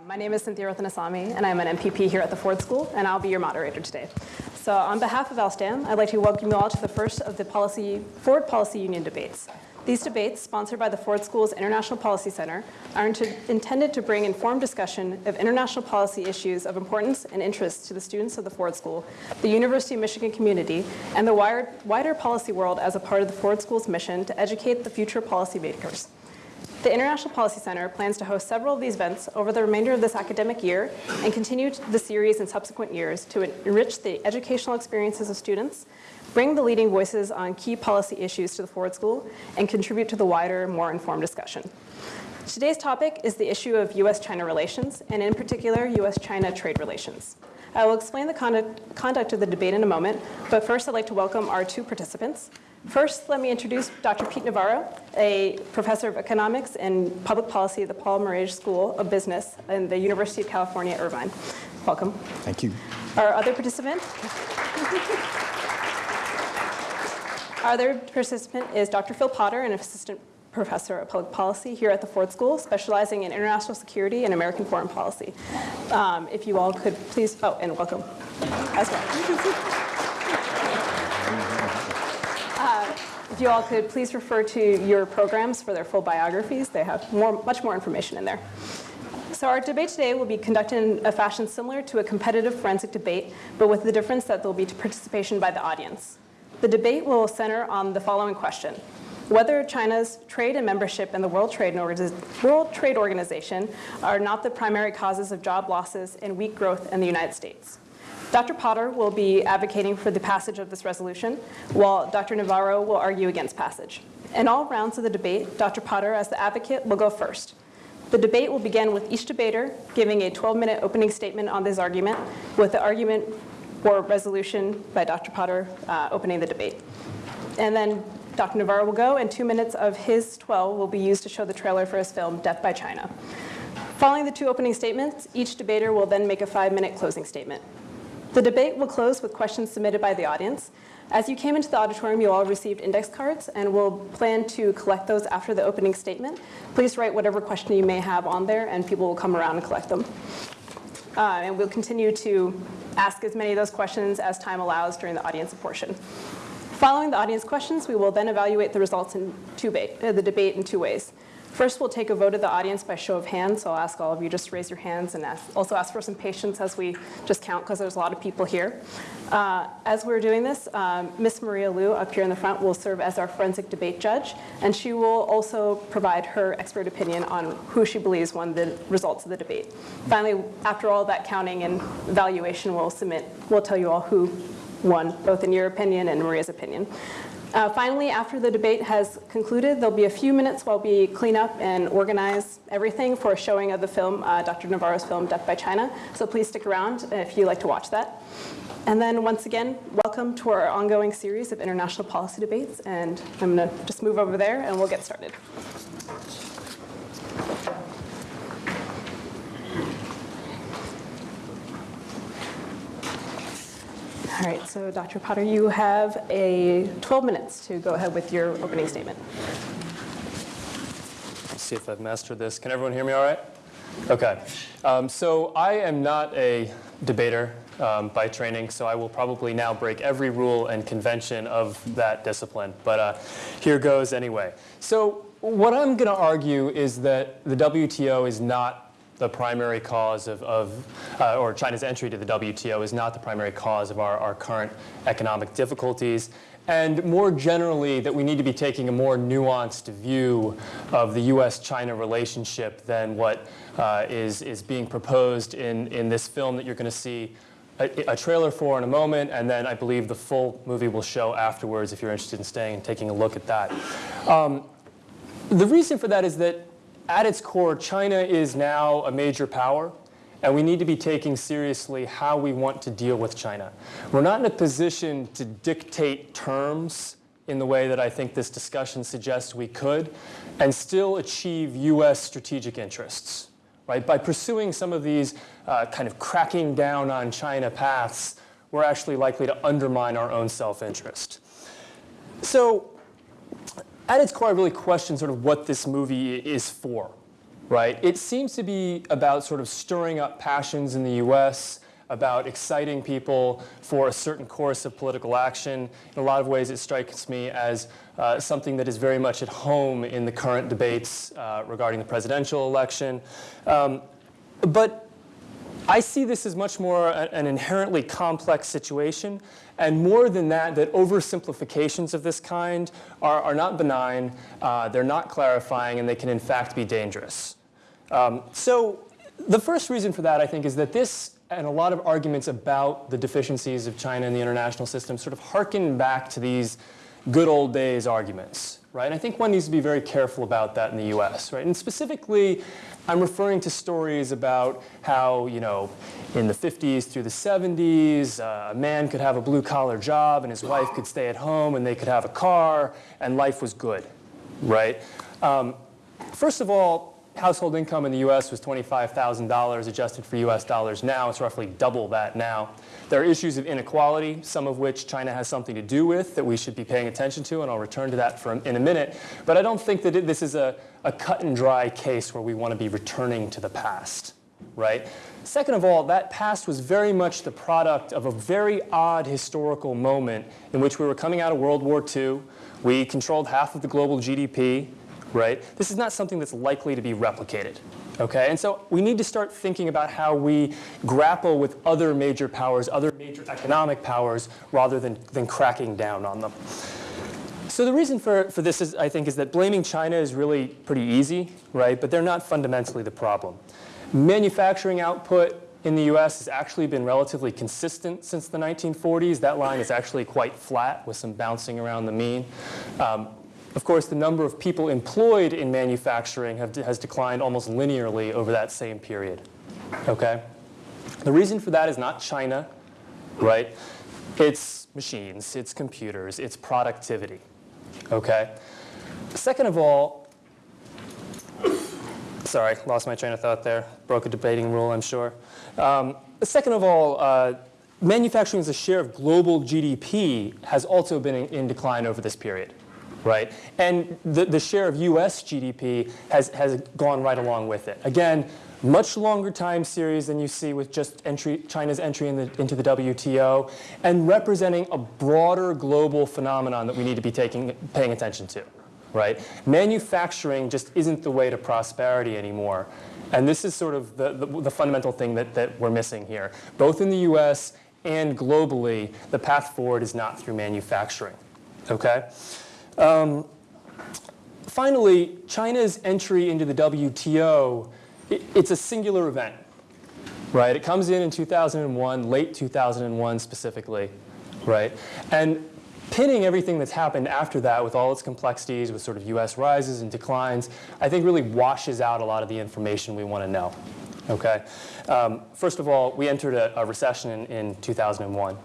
Uh, my name is Cynthia Rathanasamy, and I'm an MPP here at the Ford School, and I'll be your moderator today. So on behalf of ALSTAM, I'd like to welcome you all to the first of the policy, Ford Policy Union debates. These debates, sponsored by the Ford School's International Policy Center, are intended to bring informed discussion of international policy issues of importance and interest to the students of the Ford School, the University of Michigan community, and the wider policy world as a part of the Ford School's mission to educate the future policymakers. The International Policy Center plans to host several of these events over the remainder of this academic year and continue the series in subsequent years to enrich the educational experiences of students, bring the leading voices on key policy issues to the Ford School, and contribute to the wider, more informed discussion. Today's topic is the issue of US-China relations, and in particular, US-China trade relations. I will explain the conduct, conduct of the debate in a moment, but first I'd like to welcome our two participants. First, let me introduce Dr. Pete Navarro, a professor of economics and public policy at the Paul Merage School of Business in the University of California, Irvine. Welcome. Thank you. Our other participant, our other participant is Dr. Phil Potter, an assistant professor of public policy here at the Ford School, specializing in international security and American foreign policy. Um, if you all could please, oh, and welcome as well. You all could please refer to your programs for their full biographies. They have more, much more information in there. So our debate today will be conducted in a fashion similar to a competitive forensic debate, but with the difference that there will be participation by the audience. The debate will center on the following question. Whether China's trade and membership in the World Trade, World Trade Organization are not the primary causes of job losses and weak growth in the United States. Dr. Potter will be advocating for the passage of this resolution, while Dr. Navarro will argue against passage. In all rounds of the debate, Dr. Potter, as the advocate, will go first. The debate will begin with each debater giving a 12-minute opening statement on this argument, with the argument for resolution by Dr. Potter uh, opening the debate. And then Dr. Navarro will go, and two minutes of his 12 will be used to show the trailer for his film, Death by China. Following the two opening statements, each debater will then make a five-minute closing statement. The debate will close with questions submitted by the audience. As you came into the auditorium, you all received index cards, and we'll plan to collect those after the opening statement. Please write whatever question you may have on there, and people will come around and collect them. Uh, and we'll continue to ask as many of those questions as time allows during the audience portion. Following the audience questions, we will then evaluate the results in two uh, the debate in two ways. First, we'll take a vote of the audience by show of hands. So I'll ask all of you just raise your hands and ask, also ask for some patience as we just count because there's a lot of people here. Uh, as we're doing this, um, Miss Maria Liu up here in the front will serve as our forensic debate judge, and she will also provide her expert opinion on who she believes won the results of the debate. Finally, after all that counting and evaluation, we'll submit, we'll tell you all who won, both in your opinion and Maria's opinion. Uh, finally, after the debate has concluded, there'll be a few minutes while we clean up and organize everything for a showing of the film, uh, Dr. Navarro's film, Death by China. So please stick around if you'd like to watch that. And then once again, welcome to our ongoing series of international policy debates. And I'm going to just move over there and we'll get started. All right, so Dr. Potter, you have a 12 minutes to go ahead with your opening statement. Let's see if I've mastered this. Can everyone hear me all right? Okay. Um, so I am not a debater um, by training, so I will probably now break every rule and convention of that discipline. But uh, here goes anyway. So what I'm going to argue is that the WTO is not the primary cause of, of uh, or China's entry to the WTO is not the primary cause of our, our current economic difficulties. And more generally, that we need to be taking a more nuanced view of the US-China relationship than what uh, is is, being proposed in, in this film that you're going to see a, a, trailer for in a moment, and then I believe the full movie will show afterwards if you're interested in staying and taking a look at that. Um, the reason for that is that at its core, China is now a major power, and we need to be taking seriously how we want to deal with China. We're not in a position to dictate terms in the way that I think this discussion suggests we could, and still achieve U.S. strategic interests. Right? By pursuing some of these uh, kind of cracking down on China paths, we're actually likely to undermine our own self-interest. So at its core, I really question sort of what this movie is for. right? It seems to be about sort of stirring up passions in the US, about exciting people for a certain course of political action. In a lot of ways, it strikes me as uh, something that is very much at home in the current debates uh, regarding the presidential election. Um, but I see this as much more an inherently complex situation, and more than that, that oversimplifications of this kind are, are not benign, uh, they're not clarifying, and they can in fact be dangerous. Um, so the first reason for that, I think, is that this and a lot of arguments about the deficiencies of China in the international system sort of harken back to these good old days arguments, right? And I think one needs to be very careful about that in the US, right? And specifically, I'm referring to stories about how, you know, in the 50s through the 70s, uh, a man could have a blue collar job and his wife could stay at home and they could have a car and life was good, right? Um, first of all, household income in the US was $25,000 adjusted for US dollars. Now it's roughly double that now. There are issues of inequality, some of which China has something to do with that we should be paying attention to, and I'll return to that for, in a minute. But I don't think that it, this is a, a cut and dry case where we want to be returning to the past, right? Second of all, that past was very much the product of a very odd historical moment in which we were coming out of World War II. We controlled half of the global GDP right? This is not something that's likely to be replicated. Okay, and so we need to start thinking about how we grapple with other major powers, other major economic powers, rather than, than cracking down on them. So the reason for, for this is, I think, is that blaming China is really pretty easy, right? But they're not fundamentally the problem. Manufacturing output in the US has actually been relatively consistent since the 1940s. That line is actually quite flat with some bouncing around the mean. Um, of course, the number of people employed in manufacturing have, has declined almost linearly over that same period. Okay? The reason for that is not China, right? It's machines, it's computers, it's productivity. Okay? Second of all, sorry, lost my train of thought there. Broke a debating rule, I'm sure. Um, second of all, uh, manufacturing as a share of global GDP has also been in, in decline over this period right? And the, the share of US GDP has, has gone right along with it. Again, much longer time series than you see with just entry, China's entry in the, into the WTO, and representing a broader global phenomenon that we need to be taking, paying attention to, right? Manufacturing just isn't the way to prosperity anymore. And this is sort of the, the, the fundamental thing that, that we're missing here. Both in the US and globally, the path forward is not through manufacturing, okay? Um, finally, China's entry into the WTO, it, it's a singular event, right? It comes in in 2001, late 2001 specifically, right? And pinning everything that's happened after that with all its complexities, with sort of US rises and declines, I think really washes out a lot of the information we want to know. Okay? Um, first of all, we entered a, a recession in, in 2001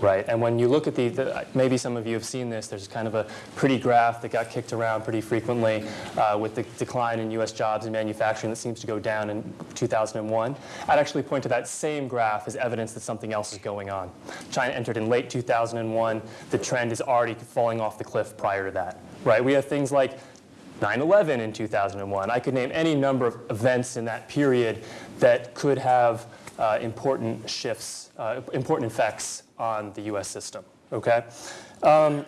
right? And when you look at the, the, maybe some of you have seen this, there's kind of a pretty graph that got kicked around pretty frequently uh, with the decline in US jobs and manufacturing that seems to go down in 2001. I'd actually point to that same graph as evidence that something else is going on. China entered in late 2001. The trend is already falling off the cliff prior to that, right? We have things like 9-11 in 2001. I could name any number of events in that period that could have uh, important shifts, uh, important effects on the US system, okay? Um,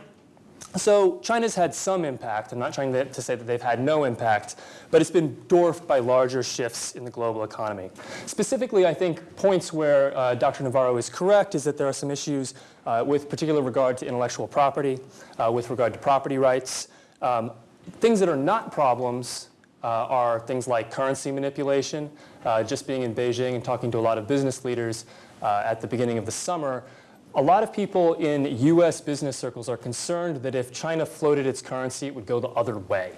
so China's had some impact. I'm not trying to, say that they've had no impact, but it's been dwarfed by larger shifts in the global economy. Specifically, I think points where uh, Dr. Navarro is correct is that there are some issues uh, with particular regard to intellectual property, uh, with regard to property rights. Um, things that are not problems uh, are things like currency manipulation. Uh, just being in Beijing and talking to a lot of business leaders uh, at the beginning of the summer, a lot of people in US business circles are concerned that if China floated its currency, it would go the other way,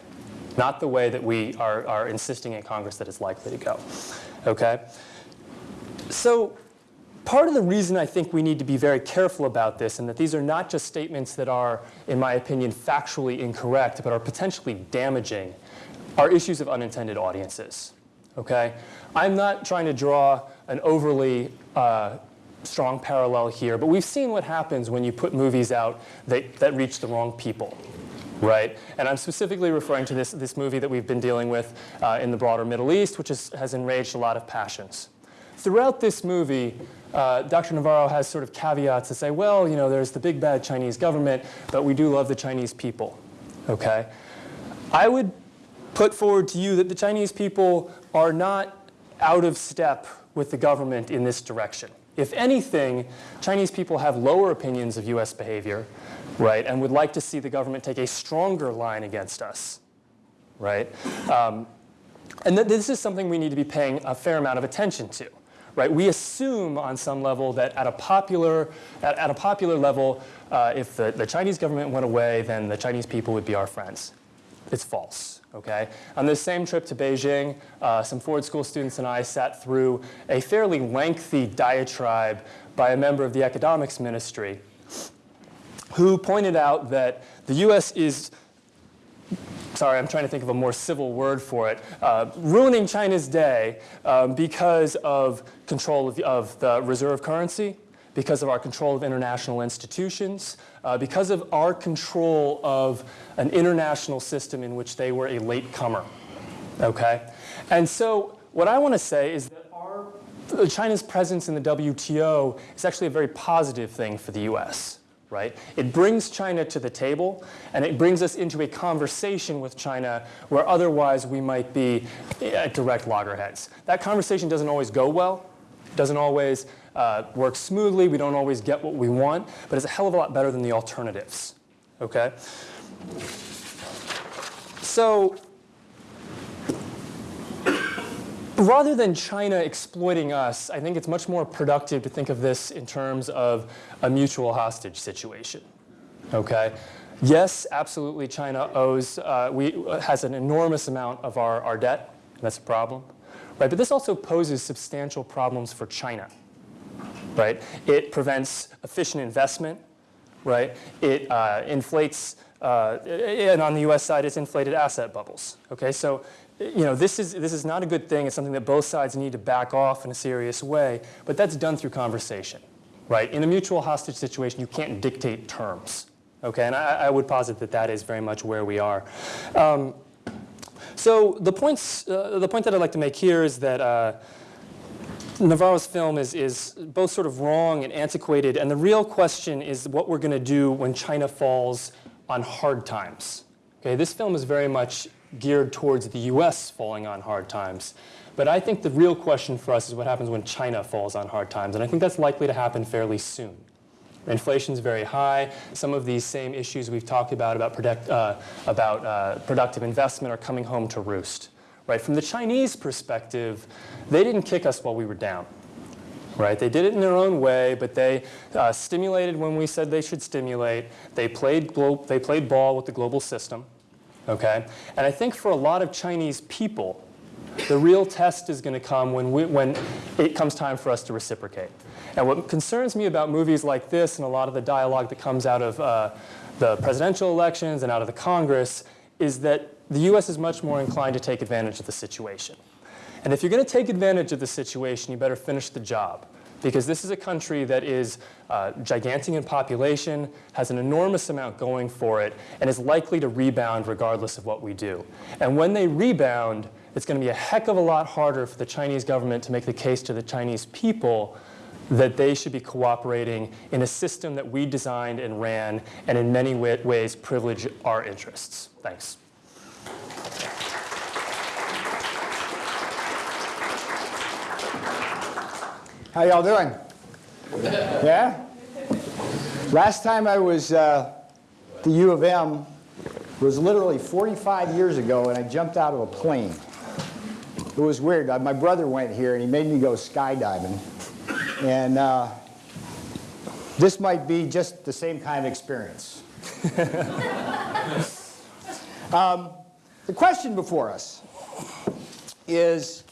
not the way that we are, are insisting in Congress that it's likely to go. Okay? So part of the reason I think we need to be very careful about this and that these are not just statements that are, in my opinion, factually incorrect, but are potentially damaging, are issues of unintended audiences. Okay? I'm not trying to draw an overly uh, strong parallel here, but we've seen what happens when you put movies out that, that reach the wrong people, right? And I'm specifically referring to this, this movie that we've been dealing with uh, in the broader Middle East, which is, has enraged a lot of passions. Throughout this movie, uh, Dr. Navarro has sort of caveats to say, well, you know, there's the big bad Chinese government, but we do love the Chinese people, okay? I would put forward to you that the Chinese people are not out of step with the government in this direction. If anything, Chinese people have lower opinions of US behavior, right, and would like to see the government take a stronger line against us, right? Um, and th this is something we need to be paying a fair amount of attention to. Right? We assume on some level that at a popular, at, at a popular level, uh, if the, the Chinese government went away, then the Chinese people would be our friends. It's false. Okay? On this same trip to Beijing, uh, some Ford School students and I sat through a fairly lengthy diatribe by a member of the economics ministry who pointed out that the US is sorry, I'm trying to think of a more civil word for it, uh, ruining China's day um, because of control of, of, the reserve currency, because of our control of international institutions, uh, because of our control of an international system in which they were a latecomer, okay? And so what I want to say is that our, China's presence in the WTO is actually a very positive thing for the US right? It brings China to the table, and it brings us into a conversation with China where otherwise we might be at direct loggerheads. That conversation doesn't always go well, It doesn't always uh, work smoothly, we don't always get what we want, but it's a hell of a lot better than the alternatives, okay? So rather than China exploiting us, I think it's much more productive to think of this in terms of a mutual hostage situation. Okay? Yes, absolutely, China owes, uh, we, has an enormous amount of our, our debt. And that's a problem. Right? But this also poses substantial problems for China. Right? It prevents efficient investment. Right? It uh, inflates, uh, and on the US side, it's inflated asset bubbles. Okay? So you know, this is, this is not a good thing. It's something that both sides need to back off in a serious way. But that's done through conversation, right? In a mutual hostage situation, you can't dictate terms, okay? And I, I would posit that that is very much where we are. Um, so the, points, uh, the point that I'd like to make here is that uh, Navarro's film is, is both sort of wrong and antiquated. And the real question is what we're going to do when China falls on hard times. Okay, this film is very much geared towards the US falling on hard times. But I think the real question for us is what happens when China falls on hard times. And I think that's likely to happen fairly soon. Inflation is very high. Some of these same issues we've talked about about, product, uh, about uh, productive investment are coming home to roost. Right? From the Chinese perspective, they didn't kick us while we were down. Right? They did it in their own way, but they uh, stimulated when we said they should stimulate. They played, they played ball with the global system okay? And I think for a lot of Chinese people, the real test is going to come when, we, when it comes time for us to reciprocate. And what concerns me about movies like this and a lot of the dialogue that comes out of uh, the presidential elections and out of the Congress is that the US is much more inclined to take advantage of the situation. And if you're going to take advantage of the situation, you better finish the job because this is a country that is uh, gigantic in population, has an enormous amount going for it, and is likely to rebound regardless of what we do. And when they rebound, it's going to be a heck of a lot harder for the Chinese government to make the case to the Chinese people that they should be cooperating in a system that we designed and ran and in many ways privilege our interests. Thanks. How y'all doing? Yeah? Last time I was uh, the U of M was literally 45 years ago, and I jumped out of a plane. It was weird. My brother went here, and he made me go skydiving. And uh, this might be just the same kind of experience. um, the question before us is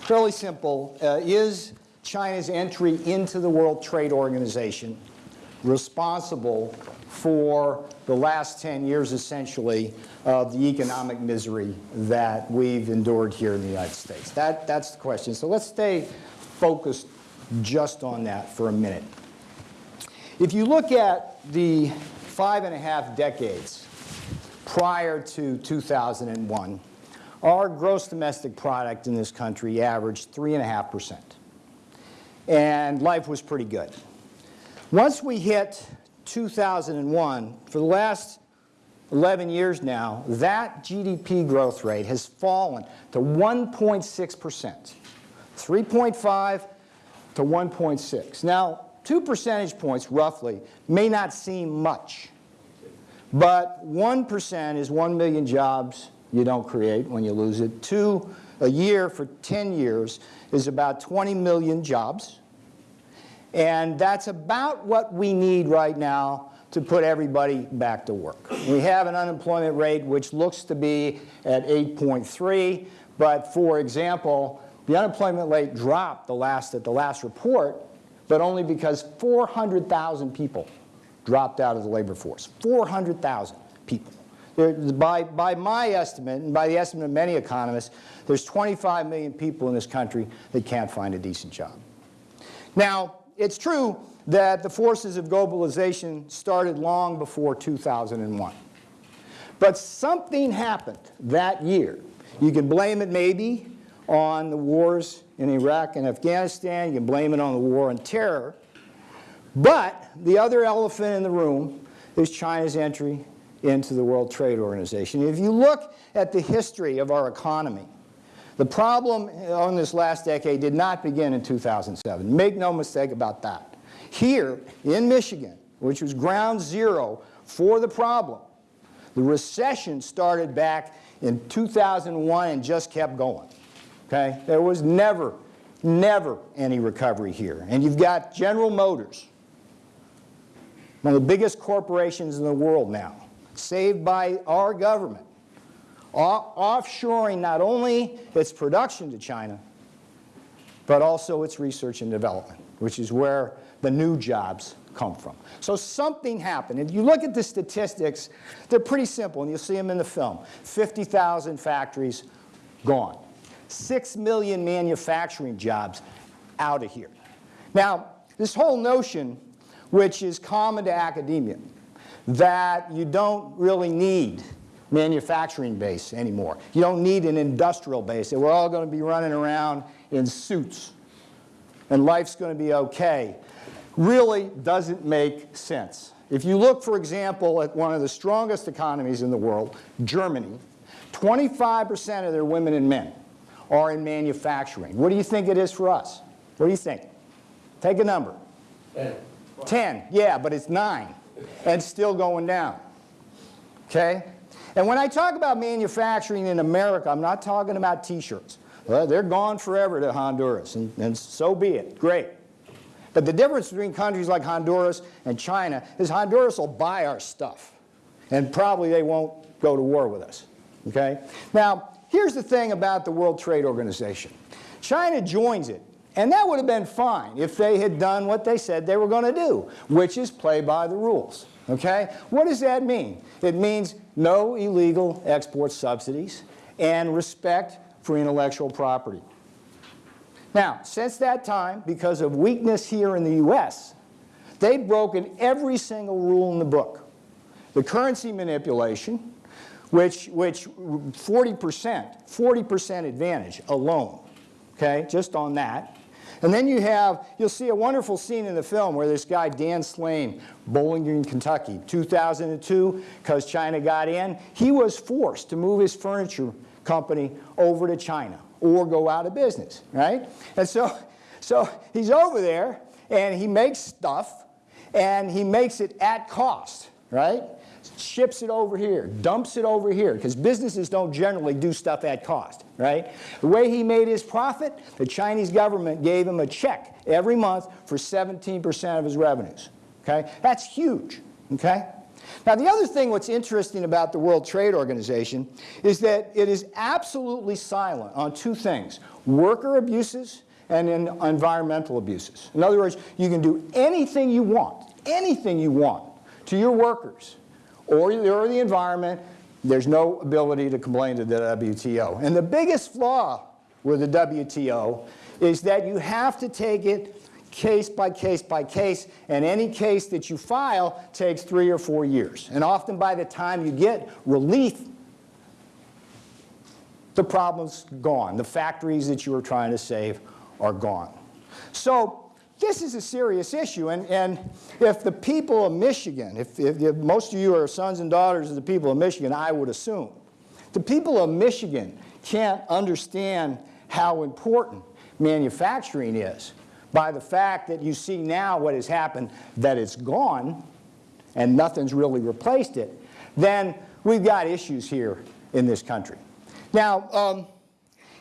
fairly simple. Uh, is China's entry into the World Trade Organization responsible for the last 10 years, essentially, of the economic misery that we've endured here in the United States? That, that's the question. So let's stay focused just on that for a minute. If you look at the five and a half decades prior to 2001, our gross domestic product in this country averaged 3.5%. And life was pretty good. Once we hit 2001, for the last 11 years now, that GDP growth rate has fallen to 1.6%, 3.5 to 1.6. Now, two percentage points roughly may not seem much, but 1% is 1 million jobs you don't create when you lose it. Two, a year for 10 years is about 20 million jobs. And that's about what we need right now to put everybody back to work. We have an unemployment rate which looks to be at 8.3, but for example, the unemployment rate dropped the last, at the last report, but only because 400,000 people dropped out of the labor force. 400,000 people. There, by, by my estimate, and by the estimate of many economists, there's 25 million people in this country that can't find a decent job. Now, it's true that the forces of globalization started long before 2001. But something happened that year. You can blame it maybe on the wars in Iraq and Afghanistan. You can blame it on the war on terror. But the other elephant in the room is China's entry into the World Trade Organization. If you look at the history of our economy, the problem on this last decade did not begin in 2007. Make no mistake about that. Here in Michigan, which was ground zero for the problem, the recession started back in 2001 and just kept going. Okay? There was never, never any recovery here. And you've got General Motors, one of the biggest corporations in the world now, saved by our government, offshoring not only its production to China, but also its research and development, which is where the new jobs come from. So something happened. If you look at the statistics, they're pretty simple, and you'll see them in the film. 50,000 factories gone. 6 million manufacturing jobs out of here. Now, this whole notion, which is common to academia, that you don't really need manufacturing base anymore. You don't need an industrial base. We're all going to be running around in suits and life's going to be okay. Really doesn't make sense. If you look, for example, at one of the strongest economies in the world, Germany, 25% of their women and men are in manufacturing. What do you think it is for us? What do you think? Take a number. 10. 10, yeah, but it's 9 and still going down. Okay? And when I talk about manufacturing in America, I'm not talking about t-shirts. Well, they're gone forever to Honduras, and, and so be it. Great. But the difference between countries like Honduras and China is Honduras will buy our stuff, and probably they won't go to war with us. Okay? Now, here's the thing about the World Trade Organization. China joins it, and that would have been fine if they had done what they said they were going to do, which is play by the rules. Okay? What does that mean? It means no illegal export subsidies and respect for intellectual property. Now, since that time, because of weakness here in the U.S., they've broken every single rule in the book. The currency manipulation, which, which 40%, 40% advantage alone, okay, just on that. And then you have, you'll see a wonderful scene in the film where this guy, Dan Slane, Bowling Green, Kentucky, 2002, because China got in, he was forced to move his furniture company over to China or go out of business, right? And so, so he's over there and he makes stuff and he makes it at cost, right? Ships it over here, dumps it over here, because businesses don't generally do stuff at cost, right? The way he made his profit, the Chinese government gave him a check every month for 17% of his revenues, okay? That's huge, okay? Now, the other thing what's interesting about the World Trade Organization is that it is absolutely silent on two things, worker abuses and environmental abuses. In other words, you can do anything you want, anything you want to your workers or, or the environment, there's no ability to complain to the WTO. And the biggest flaw with the WTO is that you have to take it case by case by case, and any case that you file takes three or four years. And often by the time you get relief, the problem's gone. The factories that you were trying to save are gone. So this is a serious issue, and, and if the people of Michigan, if, if, if most of you are sons and daughters of the people of Michigan, I would assume, the people of Michigan can't understand how important manufacturing is by the fact that you see now what has happened, that it's gone and nothing's really replaced it, then we've got issues here in this country. Now, um,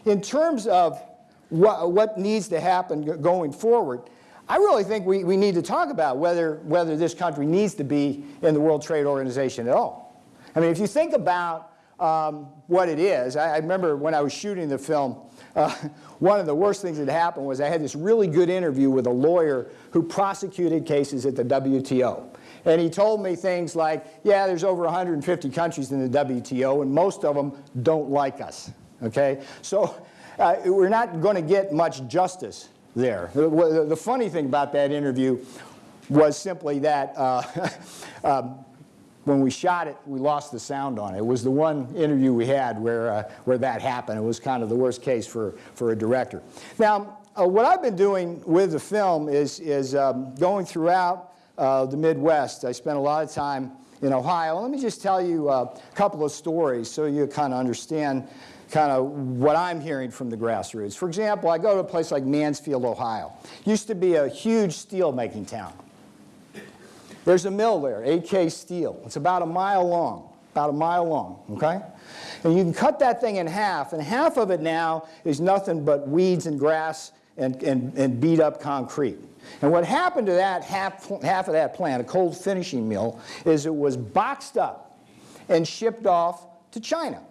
in terms of what, what needs to happen going forward, I really think we, we need to talk about whether, whether this country needs to be in the World Trade Organization at all. I mean, if you think about um, what it is, I, I, remember when I was shooting the film, uh, one of the worst things that happened was I had this really good interview with a lawyer who prosecuted cases at the WTO. And he told me things like, yeah, there's over 150 countries in the WTO, and most of them don't like us, okay? So uh, we're not going to get much justice there. The, the, funny thing about that interview was simply that uh, um, when we shot it, we lost the sound on it. It was the one interview we had where, uh, where that happened. It was kind of the worst case for, for a director. Now, uh, what I've been doing with the film is, is um, going throughout uh, the Midwest. I spent a lot of time in Ohio. Let me just tell you a couple of stories so you kind of understand kind of what I'm hearing from the grassroots. For example, I go to a place like Mansfield, Ohio. Used to be a huge steel making town. There's a mill there, AK Steel. It's about a mile long, about a mile long, okay? And you can cut that thing in half, and half of it now is nothing but weeds and grass and, and, and beat up concrete. And what happened to that half, half of that plant, a cold finishing mill, is it was boxed up and shipped off to China.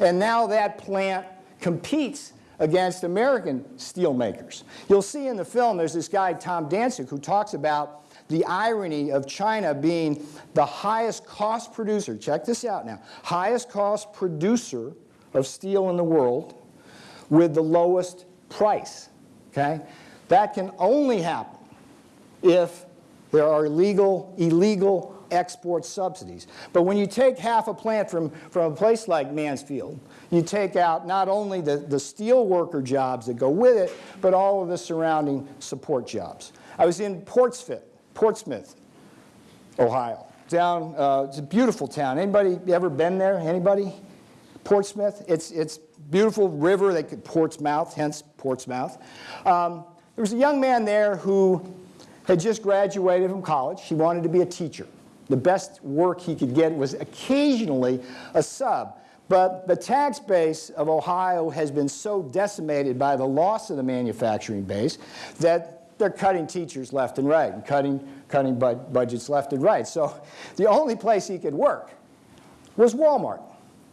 And now that plant competes against American steelmakers. You'll see in the film there's this guy, Tom Danzig, who talks about the irony of China being the highest cost producer, check this out now, highest cost producer of steel in the world with the lowest price, okay? That can only happen if there are illegal, illegal export subsidies. But when you take half a plant from, from a place like Mansfield, you take out not only the, the steel worker jobs that go with it, but all of the surrounding support jobs. I was in Portsmouth, Portsmouth Ohio. Down, uh, it's a beautiful town. Anybody ever been there? Anybody? Portsmouth. It's it's beautiful river. They could Portsmouth, hence Portsmouth. Um, there was a young man there who had just graduated from college. He wanted to be a teacher. The best work he could get was occasionally a sub. But the tax base of Ohio has been so decimated by the loss of the manufacturing base that they're cutting teachers left and right and cutting, cutting bud budgets left and right. So the only place he could work was Walmart,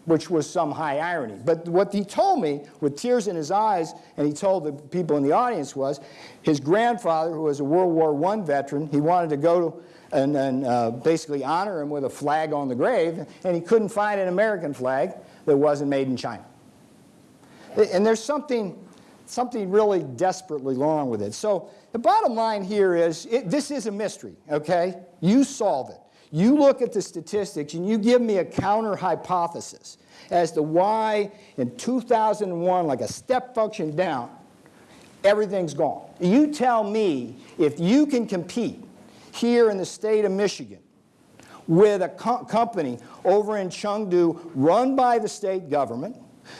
which was some high irony. But what he told me with tears in his eyes, and he told the people in the audience was, his grandfather, who was a World War I veteran, he wanted to go to and, and uh, basically honor him with a flag on the grave, and he couldn't find an American flag that wasn't made in China. And there's something, something really desperately wrong with it. So the bottom line here is, it, this is a mystery, okay? You solve it. You look at the statistics and you give me a counter hypothesis as to why in 2001, like a step function down, everything's gone. You tell me if you can compete here in the state of Michigan with a co company over in Chengdu run by the state government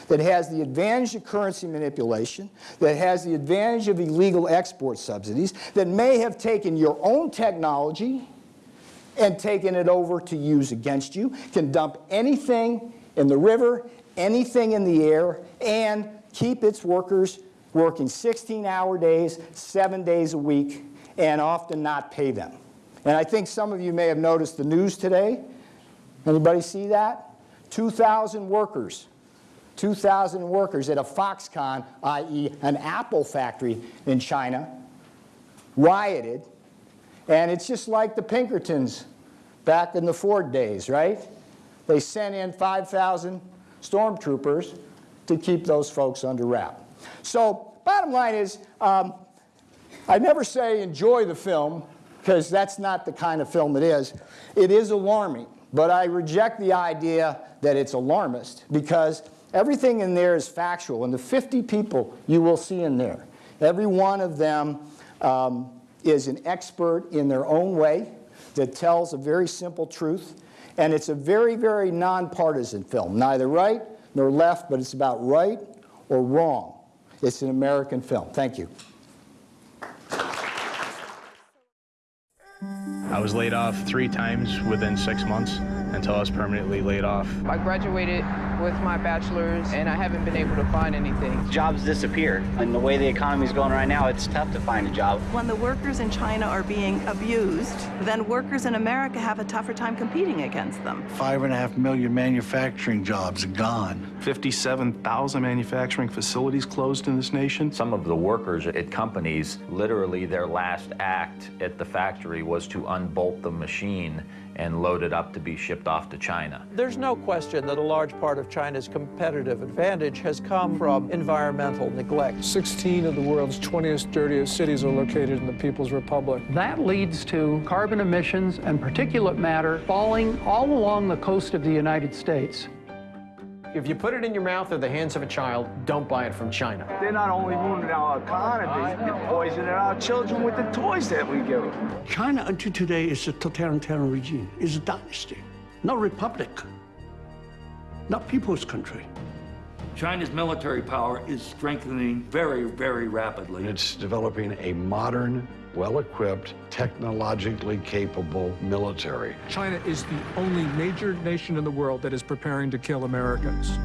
that has the advantage of currency manipulation, that has the advantage of illegal export subsidies, that may have taken your own technology and taken it over to use against you, can dump anything in the river, anything in the air, and keep its workers working 16-hour days, seven days a week, and often not pay them. And I think some of you may have noticed the news today. Anybody see that? 2,000 workers, 2,000 workers at a Foxconn, i.e. an Apple factory in China, rioted. And it's just like the Pinkertons back in the Ford days, right? They sent in 5,000 stormtroopers to keep those folks under wrap. So bottom line is, um, I never say enjoy the film, because that's not the kind of film it is. It is alarming, but I reject the idea that it's alarmist, because everything in there is factual. And the 50 people you will see in there, every one of them um, is an expert in their own way that tells a very simple truth. And it's a very, very nonpartisan film, neither right nor left, but it's about right or wrong. It's an American film. Thank you. I was laid off three times within six months until I was permanently laid off. I graduated with my bachelor's and I haven't been able to find anything. Jobs disappear. And the way the economy is going right now, it's tough to find a job. When the workers in China are being abused, then workers in America have a tougher time competing against them. Five and a half million manufacturing jobs gone. 57,000 manufacturing facilities closed in this nation. Some of the workers at companies, literally their last act at the factory was to unbolt the machine and load it up to be shipped off to China. There's no question that a large part of China's competitive advantage has come from environmental neglect. 16 of the world's 20th dirtiest cities are located in the People's Republic. That leads to carbon emissions and particulate matter falling all along the coast of the United States. If you put it in your mouth or the hands of a child, don't buy it from China. They're not only ruining our economy, they're poisoning our children with the toys that we give them. China until today is a totalitarian regime, is a dynasty, not republic, not people's country. China's military power is strengthening very, very rapidly. It's developing a modern, well-equipped, technologically capable military. China is the only major nation in the world that is preparing to kill Americans.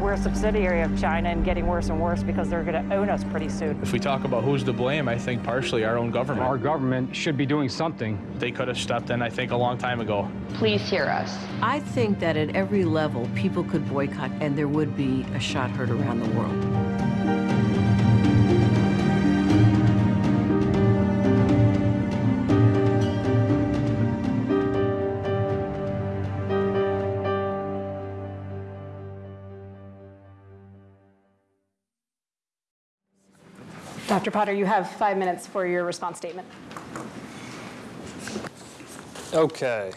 We're a subsidiary of China and getting worse and worse because they're going to own us pretty soon. If we talk about who's to blame, I think partially our own government. Our government should be doing something. They could have stepped in, I think, a long time ago. Please hear us. I think that at every level, people could boycott and there would be a shot heard around the world. Dr. Potter, you have five minutes for your response statement. Okay.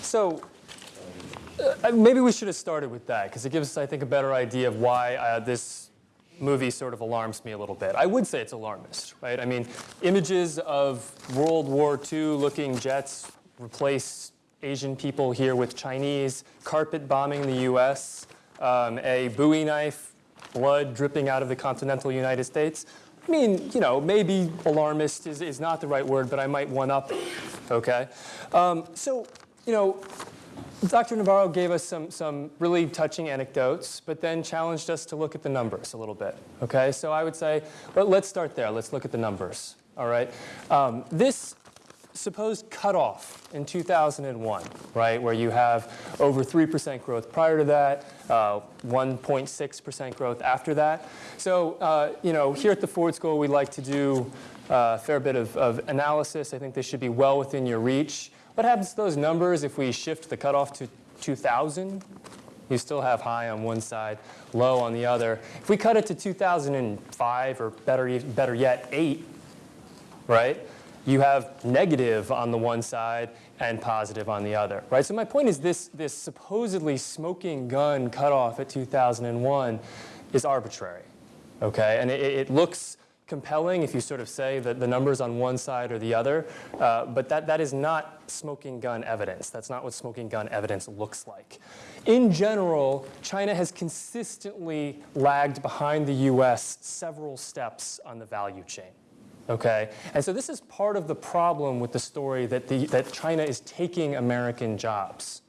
So uh, maybe we should have started with that because it gives us, I think, a better idea of why uh, this movie sort of alarms me a little bit. I would say it's alarmist, right? I mean, images of World War II looking jets replace Asian people here with Chinese, carpet bombing the US, um, a Bowie knife, blood dripping out of the continental United States. I mean, you know, maybe alarmist is, is not the right word, but I might one up okay? Um, so, you know, Dr. Navarro gave us some, some really touching anecdotes, but then challenged us to look at the numbers a little bit, okay? So I would say, well, let's start there. Let's look at the numbers, all right? Um, this supposed cutoff in 2001, right, where you have over 3% growth prior to that, 1.6% uh, growth after that. So, uh, you know, here at the Ford School, we like to do uh, a fair bit of, of analysis. I think this should be well within your reach. What happens to those numbers if we shift the cutoff to 2000? You still have high on one side, low on the other. If we cut it to 2005, or better, better yet, 8, right? You have negative on the one side and positive on the other, right? So my point is this, this supposedly smoking gun cutoff at 2001 is arbitrary, okay? And it, it looks compelling if you sort of say that the numbers on one side or the other, uh, but that, that is not smoking gun evidence. That's not what smoking gun evidence looks like. In general, China has consistently lagged behind the US several steps on the value chain. Okay? And so this is part of the problem with the story that, the, that China is taking American jobs.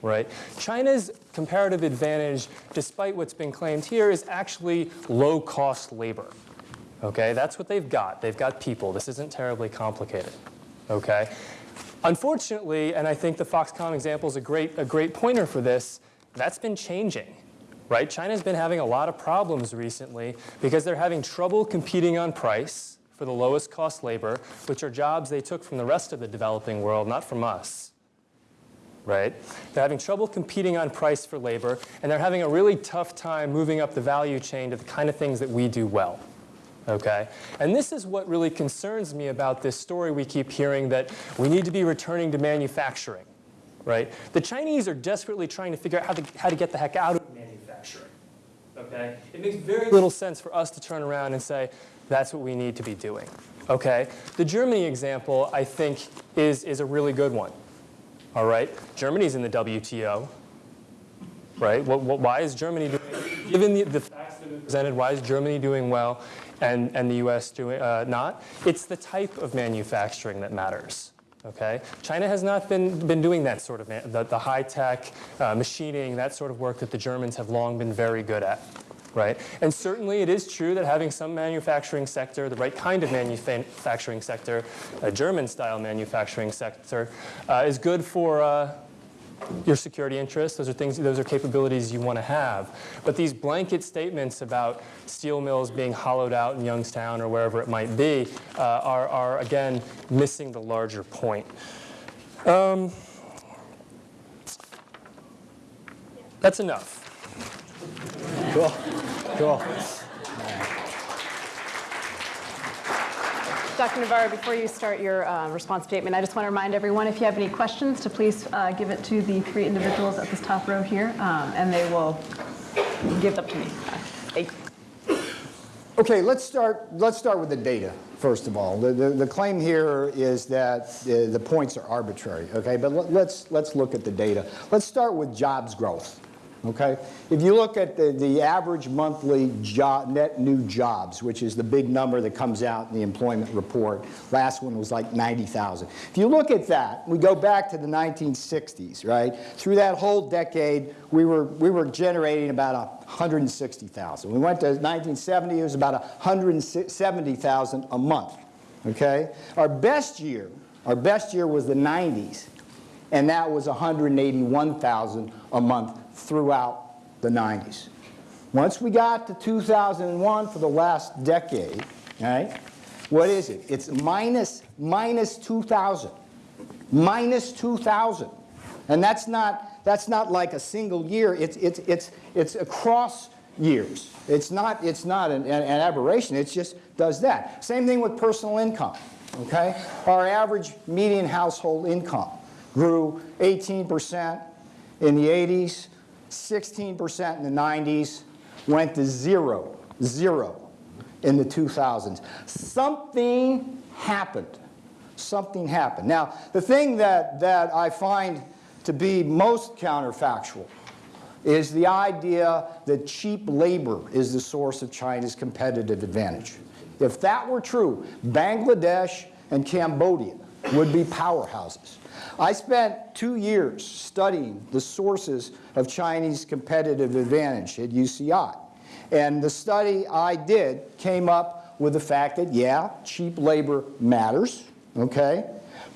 Right? China's comparative advantage, despite what's been claimed here, is actually low-cost labor. Okay? That's what they've got. They've got people. This isn't terribly complicated. Okay? Unfortunately, and I think the Foxconn example is a great, a great pointer for this, that's been changing. Right? China's been having a lot of problems recently because they're having trouble competing on price for the lowest cost labor, which are jobs they took from the rest of the developing world, not from us. right? They're having trouble competing on price for labor, and they're having a really tough time moving up the value chain to the kind of things that we do well. Okay? And this is what really concerns me about this story we keep hearing that we need to be returning to manufacturing. Right? The Chinese are desperately trying to figure out how to, how to get the heck out of manufacturing. Okay? It makes very little sense for us to turn around and say, that's what we need to be doing. Okay? The Germany example, I think, is, is a really good one. All right? Germany's in the WTO. Right? What, what, why is Germany doing, given the, the facts that have presented, why is Germany doing well and, and the US doing uh, not? It's the type of manufacturing that matters. Okay? China has not been, been doing that sort of, the, the high-tech uh, machining, that sort of work that the Germans have long been very good at. Right? And certainly it is true that having some manufacturing sector, the right kind of manufacturing sector, a German-style manufacturing sector, uh, is good for uh, your security interests. Those are things, those are capabilities you want to have. But these blanket statements about steel mills being hollowed out in Youngstown or wherever it might be uh, are, are, again, missing the larger point. Um, that's enough. Cool. Cool. Dr. Navarro, before you start your uh, response statement, I just want to remind everyone if you have any questions to please uh, give it to the three individuals at this top row here, um, and they will give it up to me. Thank you. Okay, let's start, let's start with the data, first of all. The, the, the claim here is that the, the points are arbitrary, okay? But let, let's, let's look at the data. Let's start with jobs growth. Okay? If you look at the, the average monthly job, net new jobs, which is the big number that comes out in the employment report, last one was like 90,000. If you look at that, we go back to the 1960s, right? Through that whole decade, we were, we were generating about 160,000. We went to 1970, it was about 170,000 a month, okay? Our best year, our best year was the 90s, and that was 181,000 a month throughout the 90s. Once we got to 2001 for the last decade, right, what is it? It's minus, minus 2,000. Minus 2,000. And that's not, that's not like a single year. It's, it's, it's, it's across years. It's not, it's not an, an, aberration. It just does that. Same thing with personal income. Okay? Our average median household income grew 18% in the 80s, 16% in the 90s, went to zero, zero in the 2000s. Something happened. Something happened. Now, the thing that, that I find to be most counterfactual is the idea that cheap labor is the source of China's competitive advantage. If that were true, Bangladesh and Cambodia would be powerhouses. I spent two years studying the sources of Chinese competitive advantage at UCI. And the study I did came up with the fact that, yeah, cheap labor matters, okay?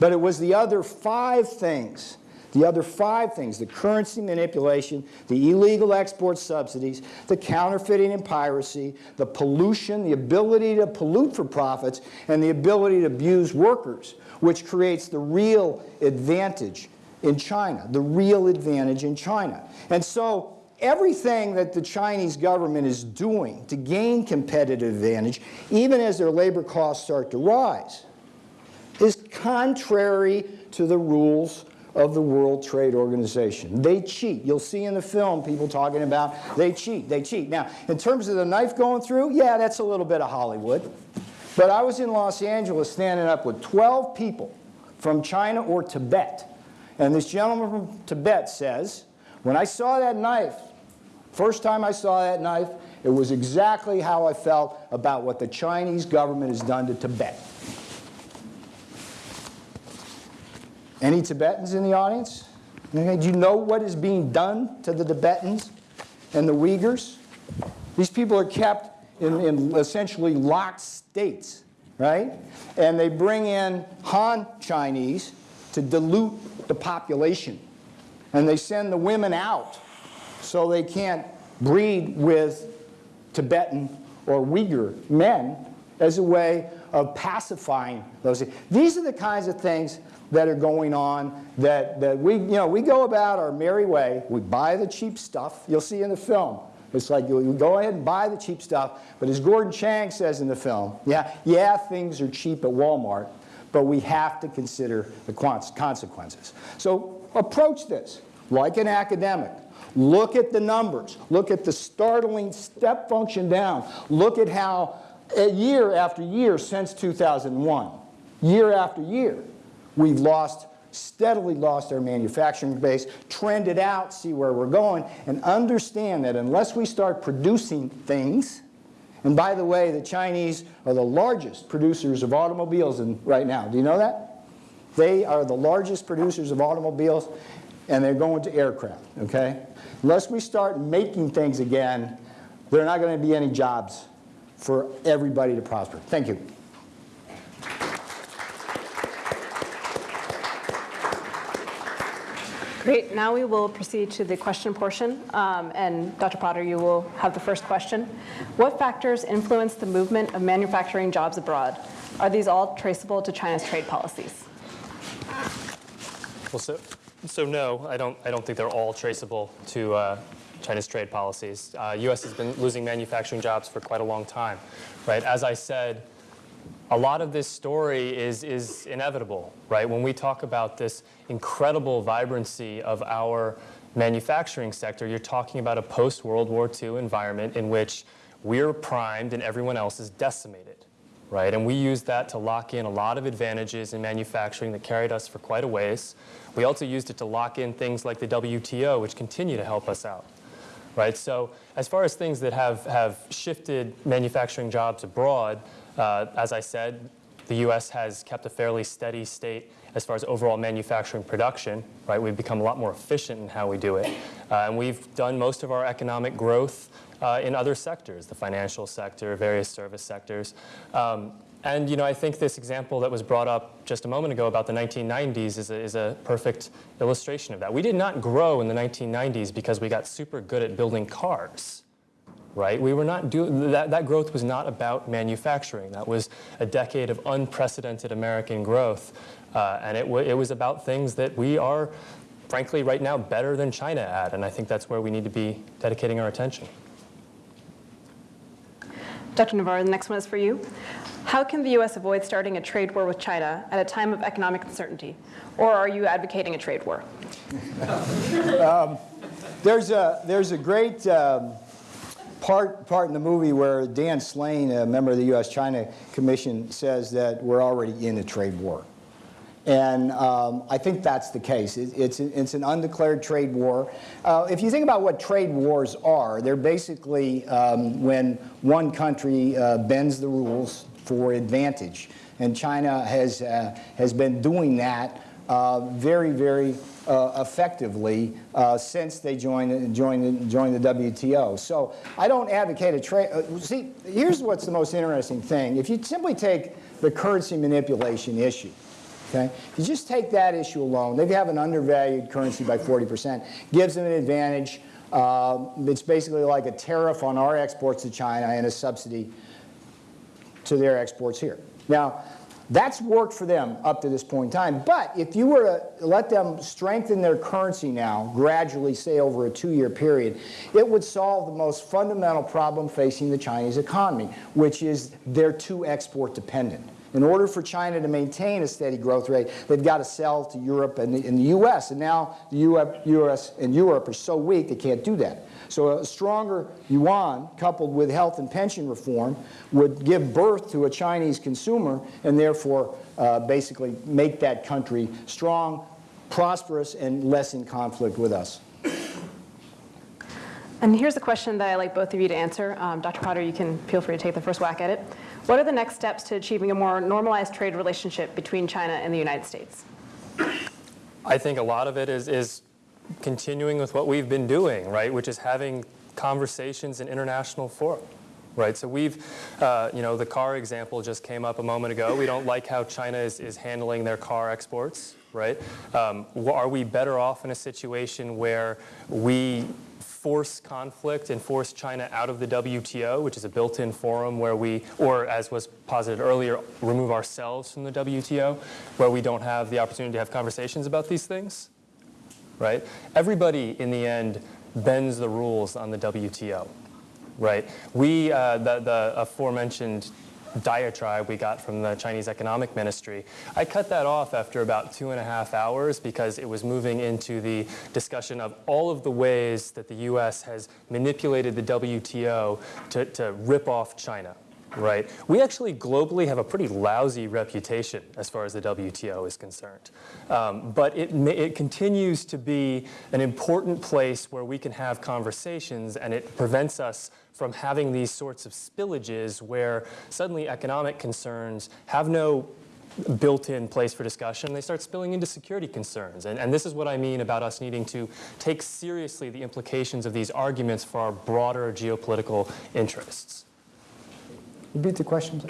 But it was the other five things the other five things, the currency manipulation, the illegal export subsidies, the counterfeiting and piracy, the pollution, the ability to pollute for profits, and the ability to abuse workers, which creates the real advantage in China, the real advantage in China. And so everything that the Chinese government is doing to gain competitive advantage, even as their labor costs start to rise, is contrary to the rules of the World Trade Organization. They cheat. You'll see in the film people talking about they cheat, they cheat. Now, in terms of the knife going through, yeah, that's a little bit of Hollywood. But I was in Los Angeles standing up with 12 people from China or Tibet. And this gentleman from Tibet says, when I saw that knife, first time I saw that knife, it was exactly how I felt about what the Chinese government has done to Tibet. Any Tibetans in the audience? Okay, do you know what is being done to the Tibetans and the Uyghurs? These people are kept in, in essentially locked states, right? And they bring in Han Chinese to dilute the population. And they send the women out so they can't breed with Tibetan or Uyghur men as a way of pacifying those. These are the kinds of things that are going on that, that we, you know, we go about our merry way. We buy the cheap stuff. You'll see in the film. It's like you, go ahead and buy the cheap stuff. But as Gordon Chang says in the film, yeah, yeah, things are cheap at Walmart, but we have to consider the consequences. So approach this like an academic. Look at the numbers. Look at the startling step function down. Look at how year after year since 2001, year after year, we've lost, steadily lost their manufacturing base, trend it out, see where we're going, and understand that unless we start producing things, and by the way, the Chinese are the largest producers of automobiles in, right now. Do you know that? They are the largest producers of automobiles, and they're going to aircraft, okay? Unless we start making things again, there are not going to be any jobs for everybody to prosper. Thank you. Great. Now we will proceed to the question portion. Um, and Dr. Potter, you will have the first question. What factors influence the movement of manufacturing jobs abroad? Are these all traceable to China's trade policies? Well, so, so no, I don't, I don't think they're all traceable to uh, China's trade policies. Uh, U.S. has been losing manufacturing jobs for quite a long time, right? As I said, a lot of this story is, is inevitable, right? When we talk about this incredible vibrancy of our manufacturing sector, you're talking about a post-World War II environment in which we're primed and everyone else is decimated, right? And we used that to lock in a lot of advantages in manufacturing that carried us for quite a ways. We also used it to lock in things like the WTO, which continue to help us out, right? So as far as things that have, have shifted manufacturing jobs abroad, uh, as I said, the U.S. has kept a fairly steady state as far as overall manufacturing production, right? We've become a lot more efficient in how we do it. Uh, and we've done most of our economic growth uh, in other sectors, the financial sector, various service sectors. Um, and you know, I think this example that was brought up just a moment ago about the 1990s is a, is a perfect illustration of that. We did not grow in the 1990s because we got super good at building cars right? We were not doing, that, that growth was not about manufacturing. That was a decade of unprecedented American growth. Uh, and it, it was about things that we are, frankly, right now better than China at. And I think that's where we need to be dedicating our attention. Dr. Navarro, the next one is for you. How can the U.S. avoid starting a trade war with China at a time of economic uncertainty? Or are you advocating a trade war? um, there's, a, there's a great um, part, part in the movie where Dan Slane, a member of the U.S.-China Commission, says that we're already in a trade war. And um, I think that's the case. It, it's, it's an undeclared trade war. Uh, if you think about what trade wars are, they're basically um, when one country uh, bends the rules for advantage. And China has, uh, has been doing that very, very uh, effectively uh, since they joined, joined, joined the WTO. So I don't advocate a trade. Uh, see, here's what's the most interesting thing. If you simply take the currency manipulation issue, okay, if you just take that issue alone, they have an undervalued currency by 40%, gives them an advantage. Uh, it's basically like a tariff on our exports to China and a subsidy to their exports here. Now, that's worked for them up to this point in time. But if you were to let them strengthen their currency now, gradually, say over a two-year period, it would solve the most fundamental problem facing the Chinese economy, which is they're too export dependent. In order for China to maintain a steady growth rate, they've got to sell to Europe and the, and the U.S. And now the U.S. and Europe are so weak they can't do that. So a stronger yuan coupled with health and pension reform would give birth to a Chinese consumer and therefore uh, basically make that country strong, prosperous, and less in conflict with us. And here's a question that I'd like both of you to answer. Um, Dr. Potter, you can feel free to take the first whack at it. What are the next steps to achieving a more normalized trade relationship between China and the United States? I think a lot of it is, is continuing with what we've been doing, right, which is having conversations in international fora. Right, so we've, uh, you know, the car example just came up a moment ago. We don't like how China is, is handling their car exports, right? Um, are we better off in a situation where we force conflict and force China out of the WTO, which is a built-in forum where we, or as was posited earlier, remove ourselves from the WTO, where we don't have the opportunity to have conversations about these things, right? Everybody, in the end, bends the rules on the WTO, right? We, uh, the, the aforementioned diatribe we got from the Chinese Economic Ministry. I cut that off after about two and a half hours because it was moving into the discussion of all of the ways that the U.S. has manipulated the WTO to, to rip off China. Right. We actually globally have a pretty lousy reputation as far as the WTO is concerned. Um, but it, it continues to be an important place where we can have conversations and it prevents us from having these sorts of spillages where suddenly economic concerns have no built-in place for discussion, they start spilling into security concerns. And, and, this is what I mean about us needing to take seriously the implications of these arguments for our broader geopolitical interests. Repeat the question.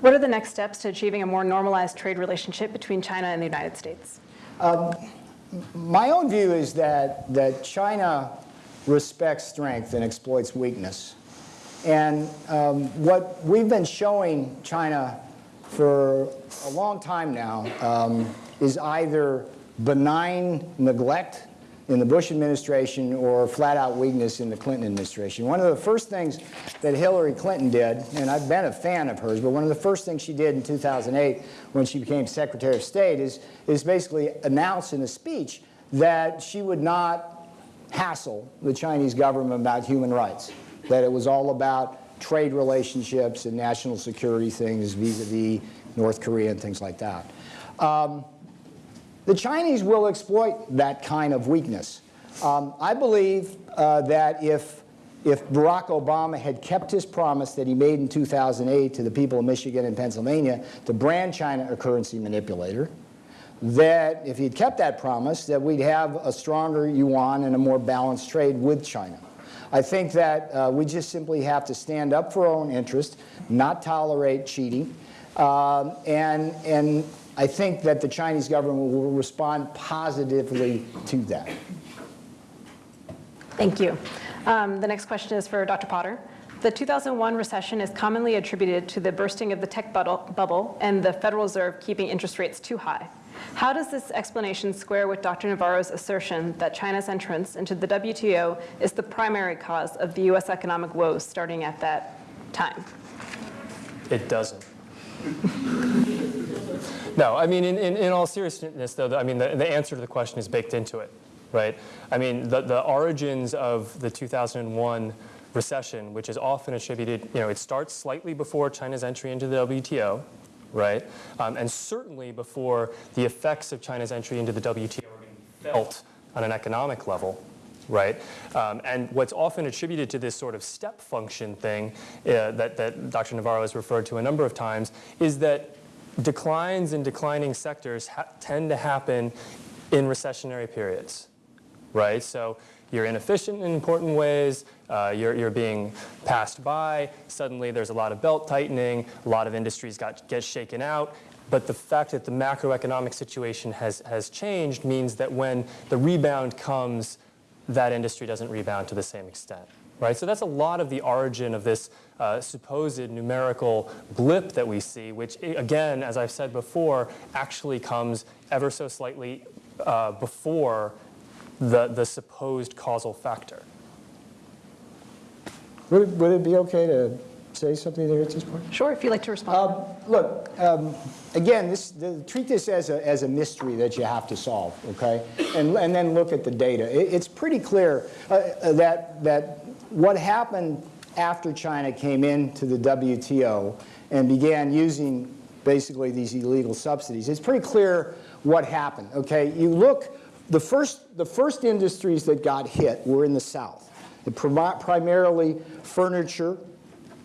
What are the next steps to achieving a more normalized trade relationship between China and the United States? Um, my own view is that, that China respects strength and exploits weakness. And um, what we've been showing China for a long time now um, is either benign neglect in the Bush administration or flat out weakness in the Clinton administration. One of the first things that Hillary Clinton did, and I've been a fan of hers, but one of the first things she did in 2008 when she became Secretary of State is, is basically announce in a speech that she would not hassle the Chinese government about human rights, that it was all about trade relationships and national security things vis-a-vis -vis North Korea and things like that. Um, the Chinese will exploit that kind of weakness. Um, I believe uh, that if, if Barack Obama had kept his promise that he made in 2008 to the people of Michigan and Pennsylvania to brand China a currency manipulator, that if he'd kept that promise, that we'd have a stronger yuan and a more balanced trade with China. I think that uh, we just simply have to stand up for our own interest, not tolerate cheating, um, and, and I think that the Chinese government will respond positively to that. Thank you. Um, the next question is for Dr. Potter. The 2001 recession is commonly attributed to the bursting of the tech bubble and the Federal Reserve keeping interest rates too high. How does this explanation square with Dr. Navarro's assertion that China's entrance into the WTO is the primary cause of the U.S. economic woes starting at that time? It doesn't. No, I mean, in, in, in all seriousness, though, I mean, the, the answer to the question is baked into it, right? I mean, the, the origins of the 2001 recession, which is often attributed, you know, it starts slightly before China's entry into the WTO, right? Um, and certainly before the effects of China's entry into the WTO felt on an economic level, right? Um, and what's often attributed to this sort of step function thing uh, that, that Dr. Navarro has referred to a number of times is that declines in declining sectors tend to happen in recessionary periods, right? So you're inefficient in important ways, uh, you're, you're being passed by, suddenly there's a lot of belt tightening, a lot of industries got, get shaken out, but the fact that the macroeconomic situation has, has changed means that when the rebound comes, that industry doesn't rebound to the same extent right? So that's a lot of the origin of this uh, supposed numerical blip that we see, which again, as I've said before, actually comes ever so slightly uh, before the, the supposed causal factor. Would it, would it be okay to say something there at this point? Sure, if you'd like to respond. Um, look, um, again, this, the, treat this as a, as a mystery that you have to solve, okay? And, and then look at the data. It, it's pretty clear uh, uh that, that what happened after China came into the WTO and began using basically these illegal subsidies, it's pretty clear what happened, okay? You look, the first, the first industries that got hit were in the South. The primarily furniture,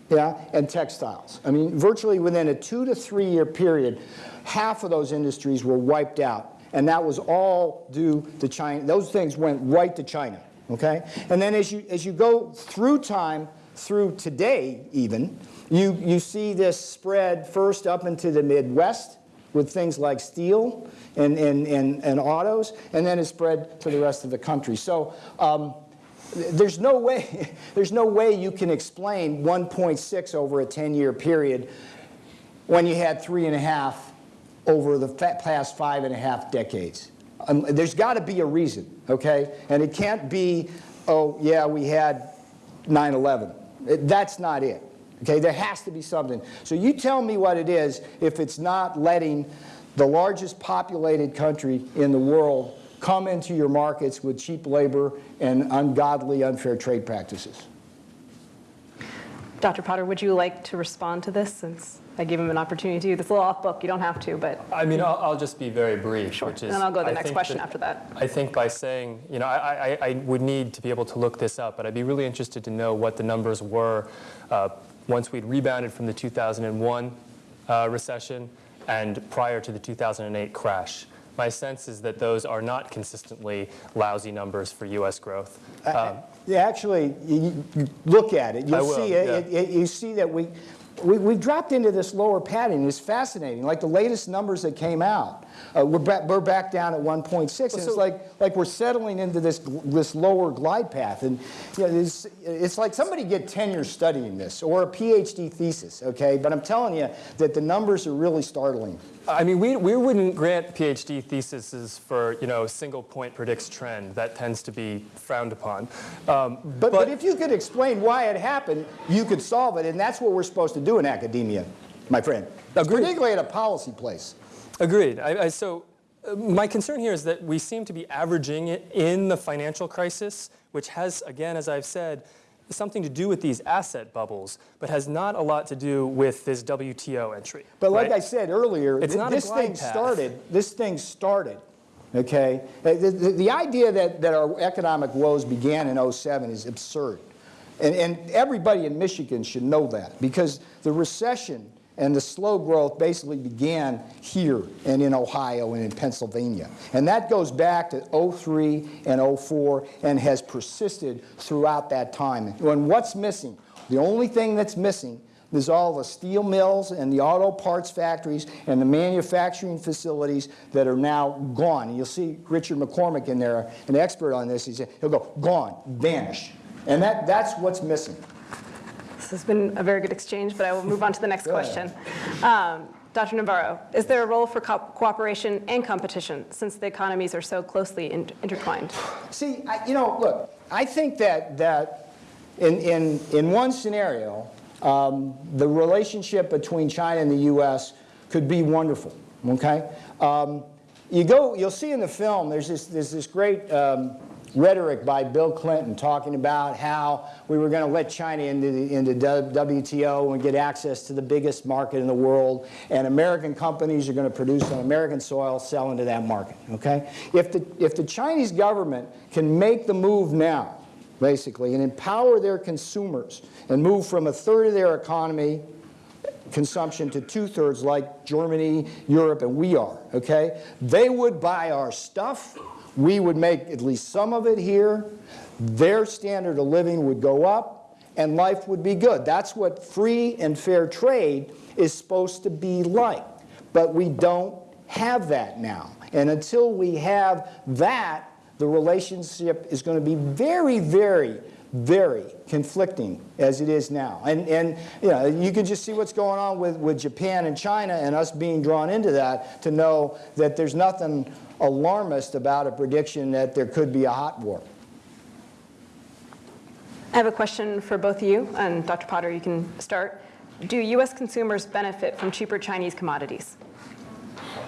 yeah, and textiles. I mean, virtually within a two to three year period, half of those industries were wiped out. And that was all due to China. Those things went right to China okay? And then as you, as you go through time, through today even, you, you see this spread first up into the Midwest, with things like steel and, and, and, and autos, and then it spread to the rest of the country. So um, there's no way, there's no way you can explain 1.6 over a 10-year period when you had three and a half over the past five and a half decades. Um, there's got to be a reason, okay? And it can't be, oh, yeah, we had 9-11. That's not it. Okay, there has to be something. So you tell me what it is if it's not letting the largest populated country in the world come into your markets with cheap labor and ungodly, unfair trade practices. Dr. Potter, would you like to respond to this since I gave him an opportunity to? do This little off book, you don't have to, but. I mean, I'll, I'll just be very brief, sure. which is. And I'll go to the I next question that, after that. I think by saying, you know, I, I, I, would need to be able to look this up, but I'd be really interested to know what the numbers were uh, once we'd rebounded from the 2001 uh, recession and prior to the 2008 crash. My sense is that those are not consistently lousy numbers for U.S. growth. Um, yeah, actually, you, you look at it. You'll I will, see yeah. it, it, You see that we, we, we've dropped into this lower pattern. It's fascinating. Like the latest numbers that came out, uh, we're, back, we're back down at 1.6, and so- it's like, like we're settling into this, this lower glide path. And you know, it's, it's like somebody get tenure studying this, or a PhD thesis, okay? But I'm telling you that the numbers are really startling. I mean, we, we wouldn't grant PhD theses for, you know, single point predicts trend. That tends to be frowned upon. Um, But, but if you could explain why it happened, you could solve it, and that's what we're supposed to do in academia, my friend. Agreed. Particularly at a policy place. Agreed. I, I, so uh, my concern here is that we seem to be averaging it in the financial crisis, which has, again, as I've said, something to do with these asset bubbles, but has not a lot to do with this WTO entry. But like right? I said earlier, It's th- not this thing path. started, this thing started, okay? Uh, The, the, the idea that, that our economic woes began in 07 is absurd. And, and everybody in Michigan should know that because the recession and the slow growth basically began here and in Ohio and in Pennsylvania. And that goes back to 03 and 04 and has persisted throughout that time. And what's missing? The only thing that's missing is all the steel mills and the auto parts factories and the manufacturing facilities that are now gone. And you'll see Richard McCormick in there, an expert on this. He said, he'll go, gone, vanish. And that, that's what's missing. This has been a very good exchange, but I will move on to the next question. Um, Dr. Navarro, is there a role for co- cooperation and competition since the economies are so closely in- intertwined? See, I, you know, look, I think that, that in, in, in one scenario, um, the relationship between China and the U.S. could be wonderful, okay? Um, you go, you'll see in the film, there's this, there's this great um, rhetoric by Bill Clinton talking about how we were going to let China into, the, into WTO and get access to the biggest market in the world, and American companies are going to produce on American soil, sell into that market, okay? If the, if the Chinese government can make the move now, basically, and empower their consumers and move from a third of their economy consumption to two-thirds like Germany, Europe, and we are, okay? They would buy our stuff. We would make at least some of it here. Their standard of living would go up, and life would be good. That's what free and fair trade is supposed to be like. But we don't have that now. And until we have that, the relationship is going to be very, very, very conflicting as it is now. And, and you, know, you can just see what's going on with, with Japan and China and us being drawn into that to know that there's nothing alarmist about a prediction that there could be a hot war. I have a question for both of you, and Dr. Potter, you can start. Do U.S. consumers benefit from cheaper Chinese commodities?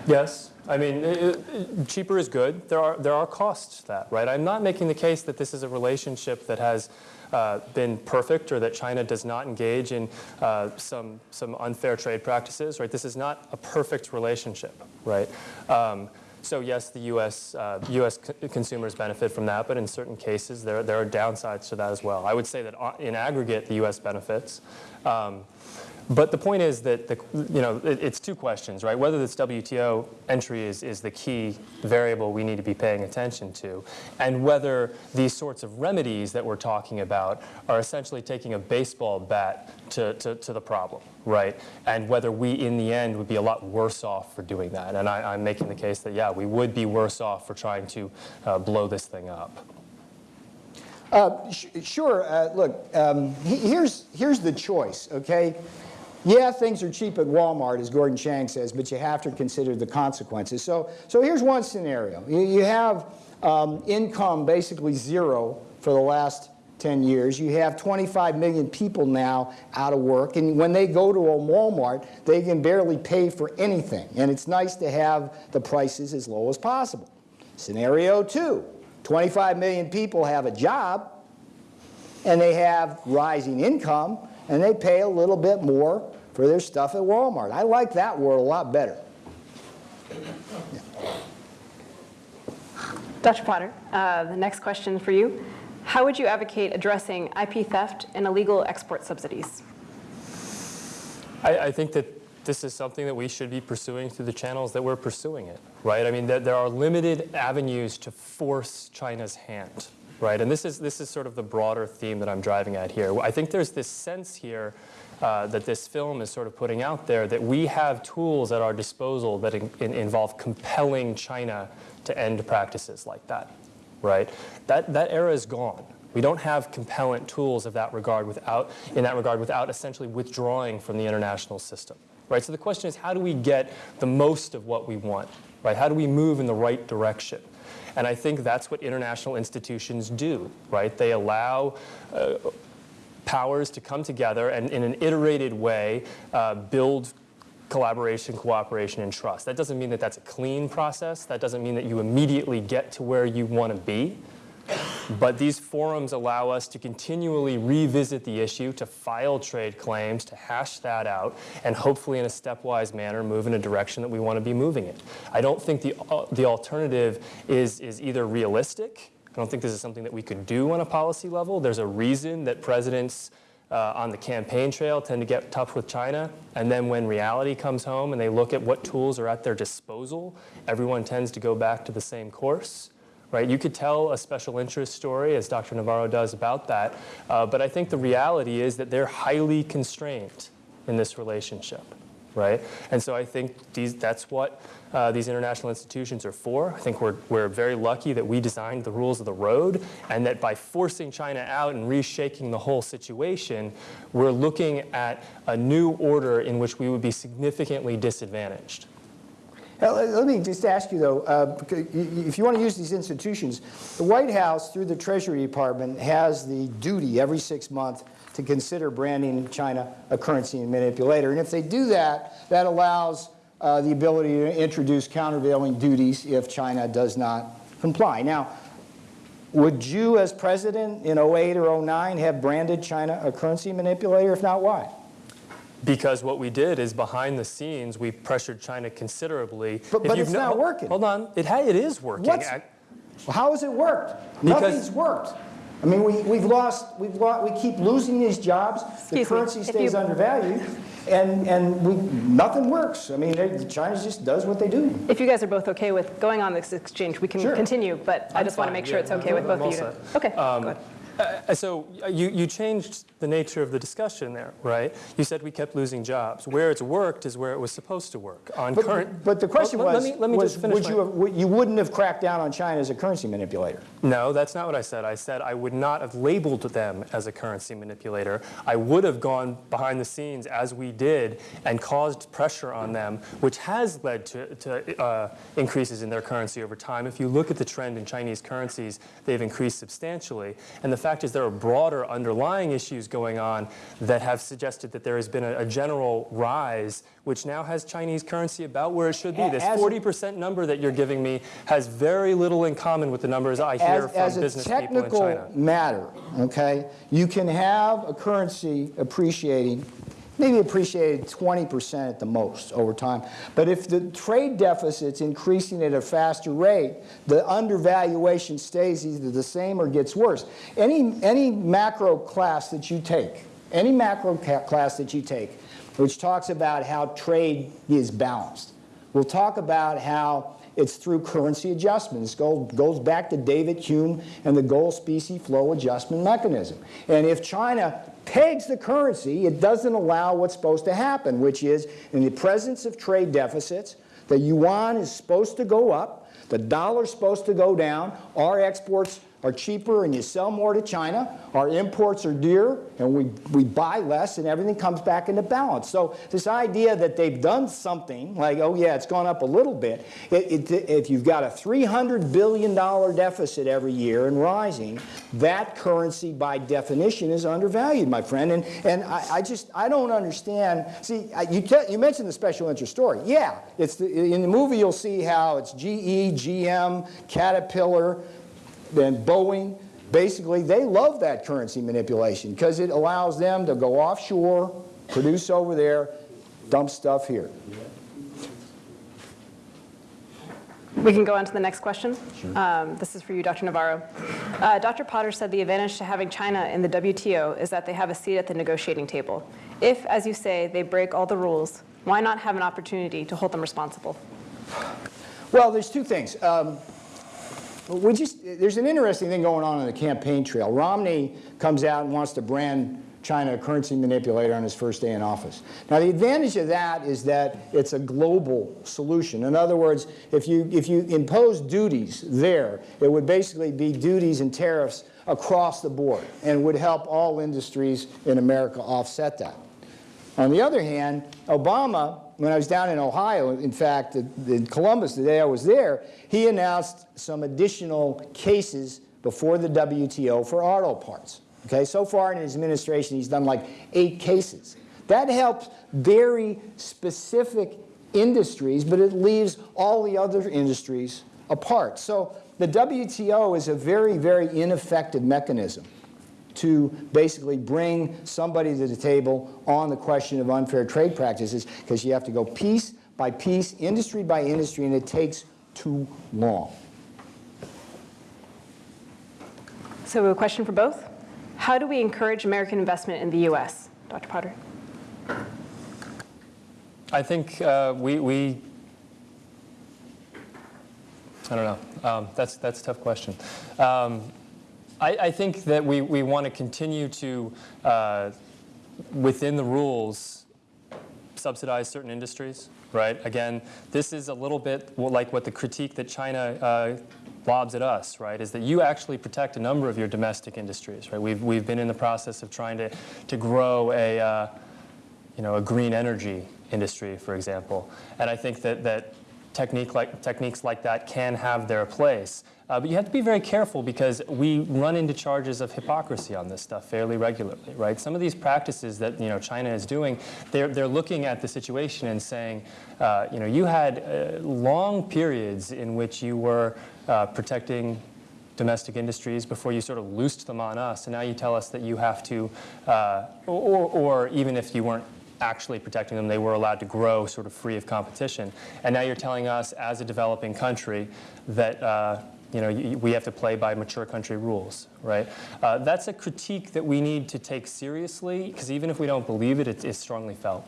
Yes. I mean, cheaper is good. There are, there are costs to that, right? I'm not making the case that this is a relationship that has uh, been perfect or that China does not engage in uh, some, some unfair trade practices, right? This is not a perfect relationship, right? Um, so yes, the U.S. Uh, U.S. co- consumers benefit from that, but in certain cases, there, there are downsides to that as well. I would say that uh, in aggregate, the U.S. benefits. Um, But the point is that, the, you know, it, it's two questions, right? Whether this WTO entry is, is the key variable we need to be paying attention to, and whether these sorts of remedies that we're talking about are essentially taking a baseball bat to, to, to the problem, right? And whether we, in the end, would be a lot worse off for doing that. And I, I'm making the case that, yeah, we would be worse off for trying to uh, blow this thing up. Uh, sh sure. Uh, look, um, he here's here's the choice. Okay, yeah, things are cheap at Walmart, as Gordon Chang says, but you have to consider the consequences. So, so here's one scenario. You, you have um, income basically zero for the last 10 years. You have 25 million people now out of work, and when they go to a Walmart, they can barely pay for anything. And it's nice to have the prices as low as possible. Scenario two, 25 million people have a job, and they have rising income, and they pay a little bit more for their stuff at Walmart. I like that world a lot better. Dr. Potter, uh, the next question for you. How would you advocate addressing IP theft and illegal export subsidies? I, I think that this is something that we should be pursuing through the channels that we're pursuing it, right? I mean, there, there are limited avenues to force China's hand, right? And this is, this is sort of the broader theme that I'm driving at here. I think there's this sense here uh, that this film is sort of putting out there that we have tools at our disposal that in, in involve compelling China to end practices like that, right? That, that era is gone. We don't have compellant tools of that regard without, in that regard without essentially withdrawing from the international system, right? So the question is, how do we get the most of what we want, right? How do we move in the right direction? And I think that's what international institutions do, right? They allow uh, powers to come together and in an iterated way uh, build collaboration, cooperation, and trust. That doesn't mean that that's a clean process. That doesn't mean that you immediately get to where you want to be. But these forums allow us to continually revisit the issue, to file trade claims, to hash that out, and hopefully in a stepwise manner move in a direction that we want to be moving in. I don't think the, uh, the alternative is, is either realistic. I don't think this is something that we could do on a policy level. There's a reason that presidents uh, on the campaign trail tend to get tough with China. And then when reality comes home and they look at what tools are at their disposal, everyone tends to go back to the same course. Right? You could tell a special interest story, as Dr. Navarro does, about that. Uh, but I think the reality is that they're highly constrained in this relationship. Right? And so I think these, that's what uh, these international institutions are for. I think we're, we're very lucky that we designed the rules of the road and that by forcing China out and reshaking the whole situation, we're looking at a new order in which we would be significantly disadvantaged. Let me just ask you, though, uh, if you want to use these institutions, the White House, through the Treasury Department, has the duty every six months to consider branding China a currency manipulator. And if they do that, that allows uh, the ability to introduce countervailing duties if China does not comply. Now, would you, as president in 08 or 09, have branded China a currency manipulator? If not, why? Because what we did is behind the scenes, we pressured China considerably. But, but it's not working. Hold on, it, it is working. What's, how has it worked? Because, Nothing's worked. I mean, we, we've lost, we've lost, we keep losing these jobs. Excuse the currency me, stays you, undervalued, and, and we, nothing works. I mean, China just does what they do. If you guys are both okay with going on this exchange, we can sure. continue, but I just want to make sure yeah, it's okay with both of you. To, okay, um, go ahead. Uh, so you, you changed the nature of the discussion there, right? You said we kept losing jobs. Where it's worked is where it was supposed to work. On but, current, but the question well, was, let me, let me was would you, have, you wouldn't have cracked down on China as a currency manipulator? No, that's not what I said. I said I would not have labeled them as a currency manipulator. I would have gone behind the scenes as we did and caused pressure on them, which has led to, to uh, increases in their currency over time. If you look at the trend in Chinese currencies, they've increased substantially. And the fact is there are broader underlying issues going on that have suggested that there has been a, a general rise, which now has Chinese currency about where it should be. This 40% number that you're giving me has very little in common with the numbers I hear as, from as business people in China. As a technical matter, okay, you can have a currency appreciating maybe appreciated 20% at the most over time. But if the trade deficit's increasing at a faster rate, the undervaluation stays either the same or gets worse. Any, any macro class that you take, any macro class that you take, which talks about how trade is balanced. We'll talk about how it's through currency adjustments. Goes, goes back to David Hume and the gold specie flow adjustment mechanism. And if China pegs the currency, it doesn't allow what's supposed to happen, which is in the presence of trade deficits, the yuan is supposed to go up, the dollar's supposed to go down, our exports are cheaper and you sell more to China, our imports are dear and we, we buy less and everything comes back into balance. So this idea that they've done something, like, oh yeah, it's gone up a little bit, it, it, if you've got a $300 billion deficit every year and rising, that currency by definition is undervalued, my friend. And, and I, I just, I don't understand. See, you, you mentioned the special interest story. Yeah, it's the, in the movie you'll see how it's GE, GM, Caterpillar, then Boeing, basically they love that currency manipulation because it allows them to go offshore, produce over there, dump stuff here. We can go on to the next question. Sure. Um, this is for you, Dr. Navarro. Uh, Dr. Potter said the advantage to having China in the WTO is that they have a seat at the negotiating table. If, as you say, they break all the rules, why not have an opportunity to hold them responsible? Well, there's two things. Um, we just, there's an interesting thing going on on the campaign trail. Romney comes out and wants to brand China a currency manipulator on his first day in office. Now the advantage of that is that it's a global solution. In other words, if you, if you impose duties there, it would basically be duties and tariffs across the board and would help all industries in America offset that. On the other hand, Obama when I was down in Ohio, in fact, in Columbus, the day I was there, he announced some additional cases before the WTO for auto parts. Okay, so far in his administration, he's done like eight cases. That helps very specific industries, but it leaves all the other industries apart. So the WTO is a very, very ineffective mechanism to basically bring somebody to the table on the question of unfair trade practices because you have to go piece by piece, industry by industry, and it takes too long. So a question for both. How do we encourage American investment in the U.S.? Dr. Potter. I think uh, we, we, I don't know. Um, that's, that's a tough question. Um, I, I think that we, we want to continue to, uh, within the rules, subsidize certain industries, right? Again, this is a little bit like what the critique that China uh, lobs at us, right, is that you actually protect a number of your domestic industries, right? We've, we've been in the process of trying to, to grow a, uh, you know, a green energy industry, for example. And I think that, that technique like, techniques like that can have their place. Uh, but you have to be very careful because we run into charges of hypocrisy on this stuff fairly regularly, right? Some of these practices that you know China is doing, they're, they're looking at the situation and saying, uh, you know, you had uh, long periods in which you were uh, protecting domestic industries before you sort of loosed them on us, and now you tell us that you have to, uh, or, or even if you weren't actually protecting them. They were allowed to grow sort of free of competition. And now you're telling us as a developing country that uh, you know, we have to play by mature country rules, right? Uh, that's a critique that we need to take seriously, because even if we don't believe it, it, it's strongly felt.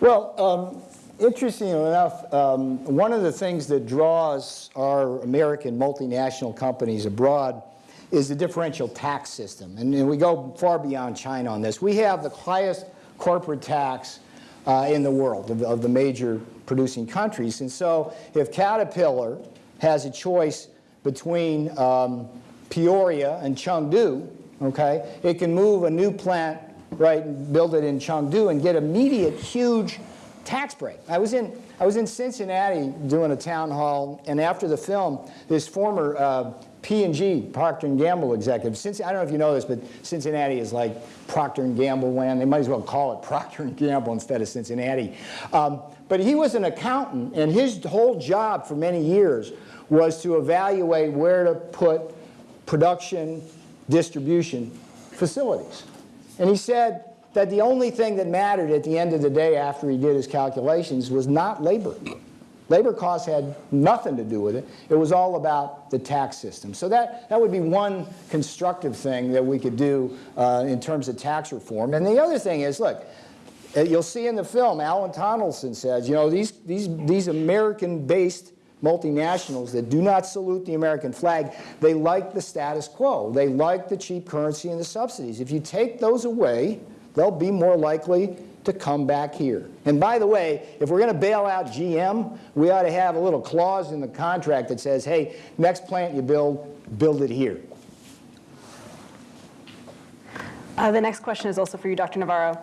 Well, um, interestingly enough, um, one of the things that draws our American multinational companies abroad is the differential tax system. And, and we go far beyond China on this. We have the highest corporate tax uh, in the world of, of the major producing countries. And so if Caterpillar has a choice between um, Peoria and Chengdu, okay, it can move a new plant, right, and build it in Chengdu and get immediate huge tax break. I was in, I was in Cincinnati doing a town hall, and after the film, this former uh, P&G, Procter & Gamble executive, since, I don't know if you know this, but Cincinnati is like Procter & Gamble land. They might as well call it Procter & Gamble instead of Cincinnati. Um, but he was an accountant, and his whole job for many years was to evaluate where to put production, distribution facilities. And he said that the only thing that mattered at the end of the day after he did his calculations was not labor. Labor costs had nothing to do with it. It was all about the tax system. So that, that would be one constructive thing that we could do uh, in terms of tax reform. And the other thing is, look, uh, you'll see in the film, Alan Tonelson says, you know, these, these, these American-based multinationals that do not salute the American flag, they like the status quo. They like the cheap currency and the subsidies. If you take those away, they'll be more likely to come back here. And by the way, if we're going to bail out GM, we ought to have a little clause in the contract that says, hey, next plant you build, build it here. Uh, the next question is also for you, Dr. Navarro.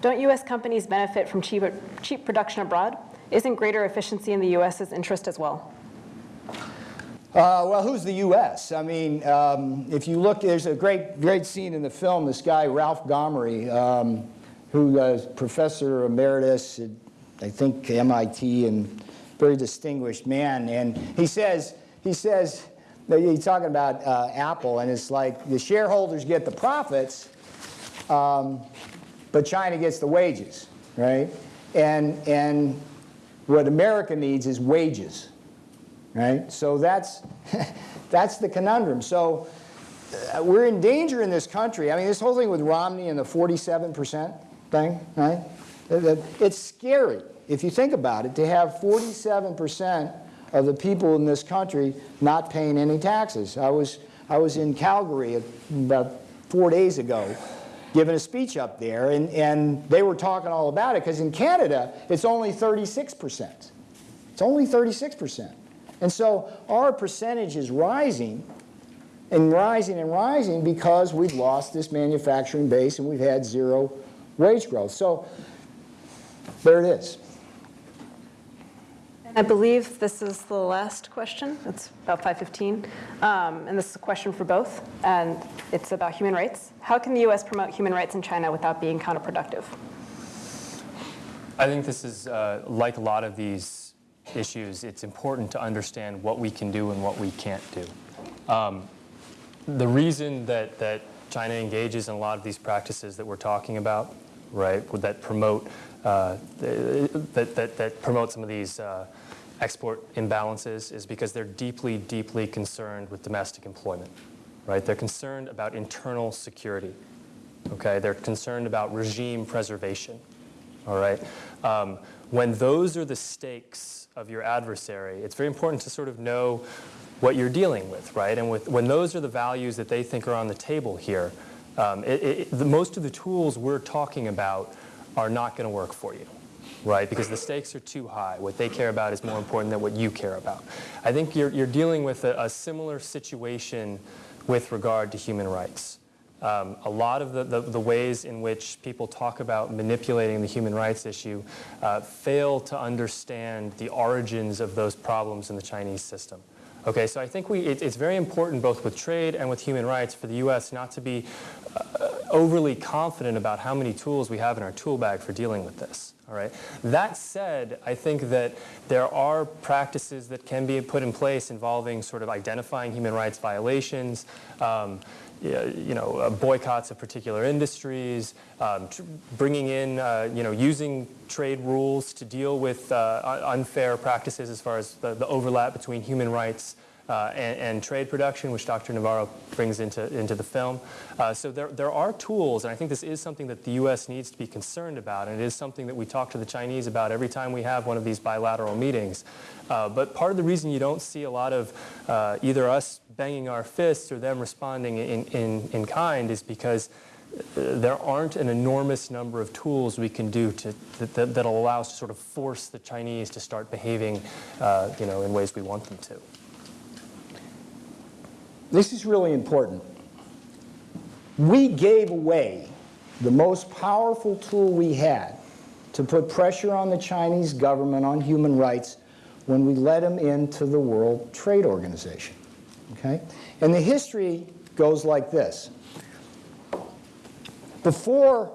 Don't U.S. companies benefit from cheap, cheap production abroad? Isn't greater efficiency in the U.S.'s interest as well? Uh, well, who's the U.S.? I mean, um, if you look, there's a great, great scene in the film. This guy, Ralph Gomory, um, who is professor emeritus at, I think, MIT, and very distinguished man. And he says, he says, he's talking about uh, Apple, and it's like the shareholders get the profits, um, but China gets the wages, right? And, and what America needs is wages, right? So that's, that's the conundrum. So uh, we're in danger in this country. I mean, this whole thing with Romney and the 47% thing, right? It's scary, if you think about it, to have 47% of the people in this country not paying any taxes. I was, I was in Calgary about four days ago giving a speech up there, and, and they were talking all about it, because in Canada, it's only 36%. It's only 36%. And so our percentage is rising and rising and rising because we've lost this manufacturing base and we've had zero wage growth. So there it is. I believe this is the last question. It's about 5:15, um, and this is a question for both, and it's about human rights. How can the U.S. promote human rights in China without being counterproductive? I think this is uh, like a lot of these issues. It's important to understand what we can do and what we can't do. Um, the reason that that China engages in a lot of these practices that we're talking about, right, would that promote uh, that, that, that promote some of these uh, export imbalances is because they're deeply, deeply concerned with domestic employment, right? They're concerned about internal security, okay? They're concerned about regime preservation, all right? Um, when those are the stakes of your adversary, it's very important to sort of know what you're dealing with, right? And with, when those are the values that they think are on the table here, um, it, it, the, most of the tools we're talking about are not going to work for you right? Because the stakes are too high. What they care about is more important than what you care about. I think you're, you're dealing with a, a similar situation with regard to human rights. Um, a lot of the, the, the, ways in which people talk about manipulating the human rights issue uh, fail to understand the origins of those problems in the Chinese system. Okay, so I think we, it, it's very important both with trade and with human rights for the U.S. not to be overly confident about how many tools we have in our tool bag for dealing with this. All right. That said, I think that there are practices that can be put in place involving sort of identifying human rights violations, um, you know, uh, boycotts of particular industries, um, bringing in, uh, you know, using trade rules to deal with uh, unfair practices as far as the, the overlap between human rights uh, and, and, trade production, which Dr. Navarro brings into, into the film. Uh, so there, there are tools, and I think this is something that the U.S. needs to be concerned about, and it is something that we talk to the Chinese about every time we have one of these bilateral meetings. Uh, but part of the reason you don't see a lot of uh, either us banging our fists or them responding in, in, in kind is because uh, there aren't an enormous number of tools we can do to, that, that, will allow us to sort of force the Chinese to start behaving uh, you know, in ways we want them to. This is really important. We gave away the most powerful tool we had to put pressure on the Chinese government on human rights when we let them into the World Trade Organization. Okay? And the history goes like this. Before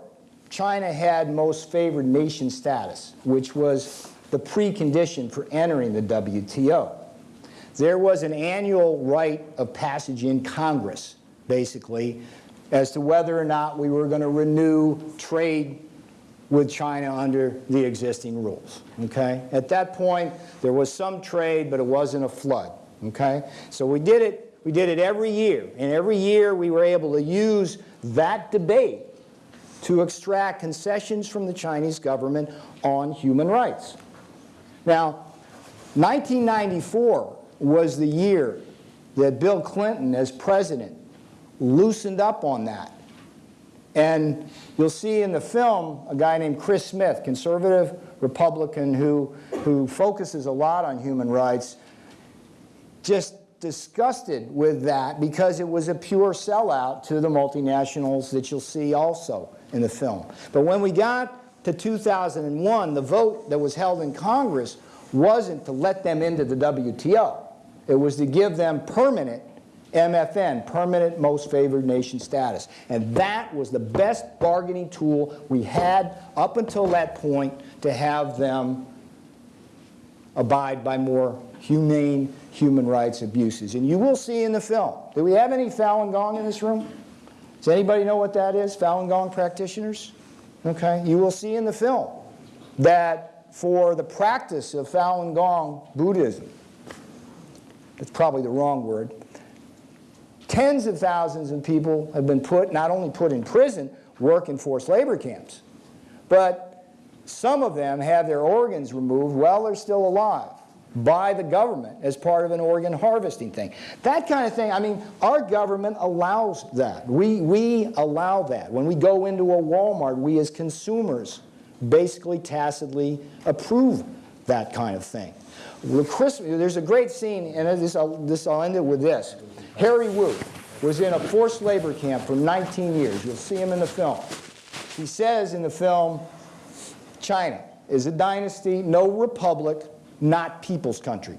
China had most favored nation status, which was the precondition for entering the WTO, there was an annual rite of passage in Congress, basically, as to whether or not we were going to renew trade with China under the existing rules, okay? At that point, there was some trade, but it wasn't a flood, okay? So we did it, we did it every year, and every year we were able to use that debate to extract concessions from the Chinese government on human rights. Now, 1994 was the year that Bill Clinton, as president, loosened up on that. And you'll see in the film a guy named Chris Smith, conservative Republican who, who focuses a lot on human rights, just disgusted with that because it was a pure sellout to the multinationals that you'll see also in the film. But when we got to 2001, the vote that was held in Congress wasn't to let them into the WTO. It was to give them permanent MFN, permanent most favored nation status. And that was the best bargaining tool we had up until that point to have them abide by more humane human rights abuses. And you will see in the film. Do we have any Falun Gong in this room? Does anybody know what that is, Falun Gong practitioners? Okay, you will see in the film that for the practice of Falun Gong Buddhism, that's probably the wrong word, tens of thousands of people have been put, not only put in prison, work in forced labor camps, but some of them have their organs removed while they're still alive by the government as part of an organ harvesting thing. That kind of thing, I mean, our government allows that. We, we allow that. When we go into a Walmart, we as consumers basically tacitly approve that kind of thing. Christmas, there's a great scene, and this I'll, this, I'll end it with this. Harry Wu was in a forced labor camp for 19 years. You'll see him in the film. He says in the film, China is a dynasty, no republic, not people's country.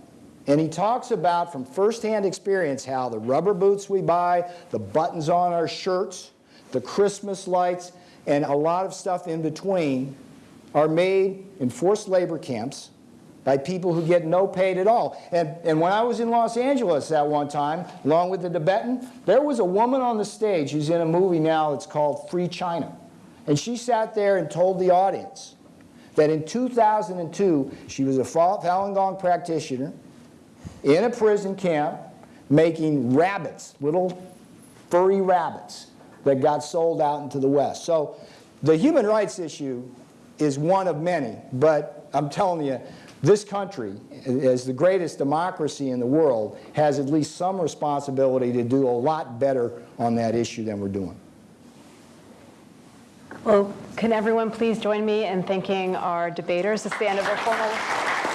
And he talks about from firsthand experience how the rubber boots we buy, the buttons on our shirts, the Christmas lights, and a lot of stuff in between are made in forced labor camps by people who get no paid at all. And, and when I was in Los Angeles at one time, along with the Tibetan, there was a woman on the stage who's in a movie now that's called Free China. And she sat there and told the audience that in 2002, she was a Falun Gong practitioner in a prison camp making rabbits, little furry rabbits that got sold out into the West. So the human rights issue is one of many, but I'm telling you, this country, as the greatest democracy in the world, has at least some responsibility to do a lot better on that issue than we're doing. Well, can everyone please join me in thanking our debaters? Is the end of our formal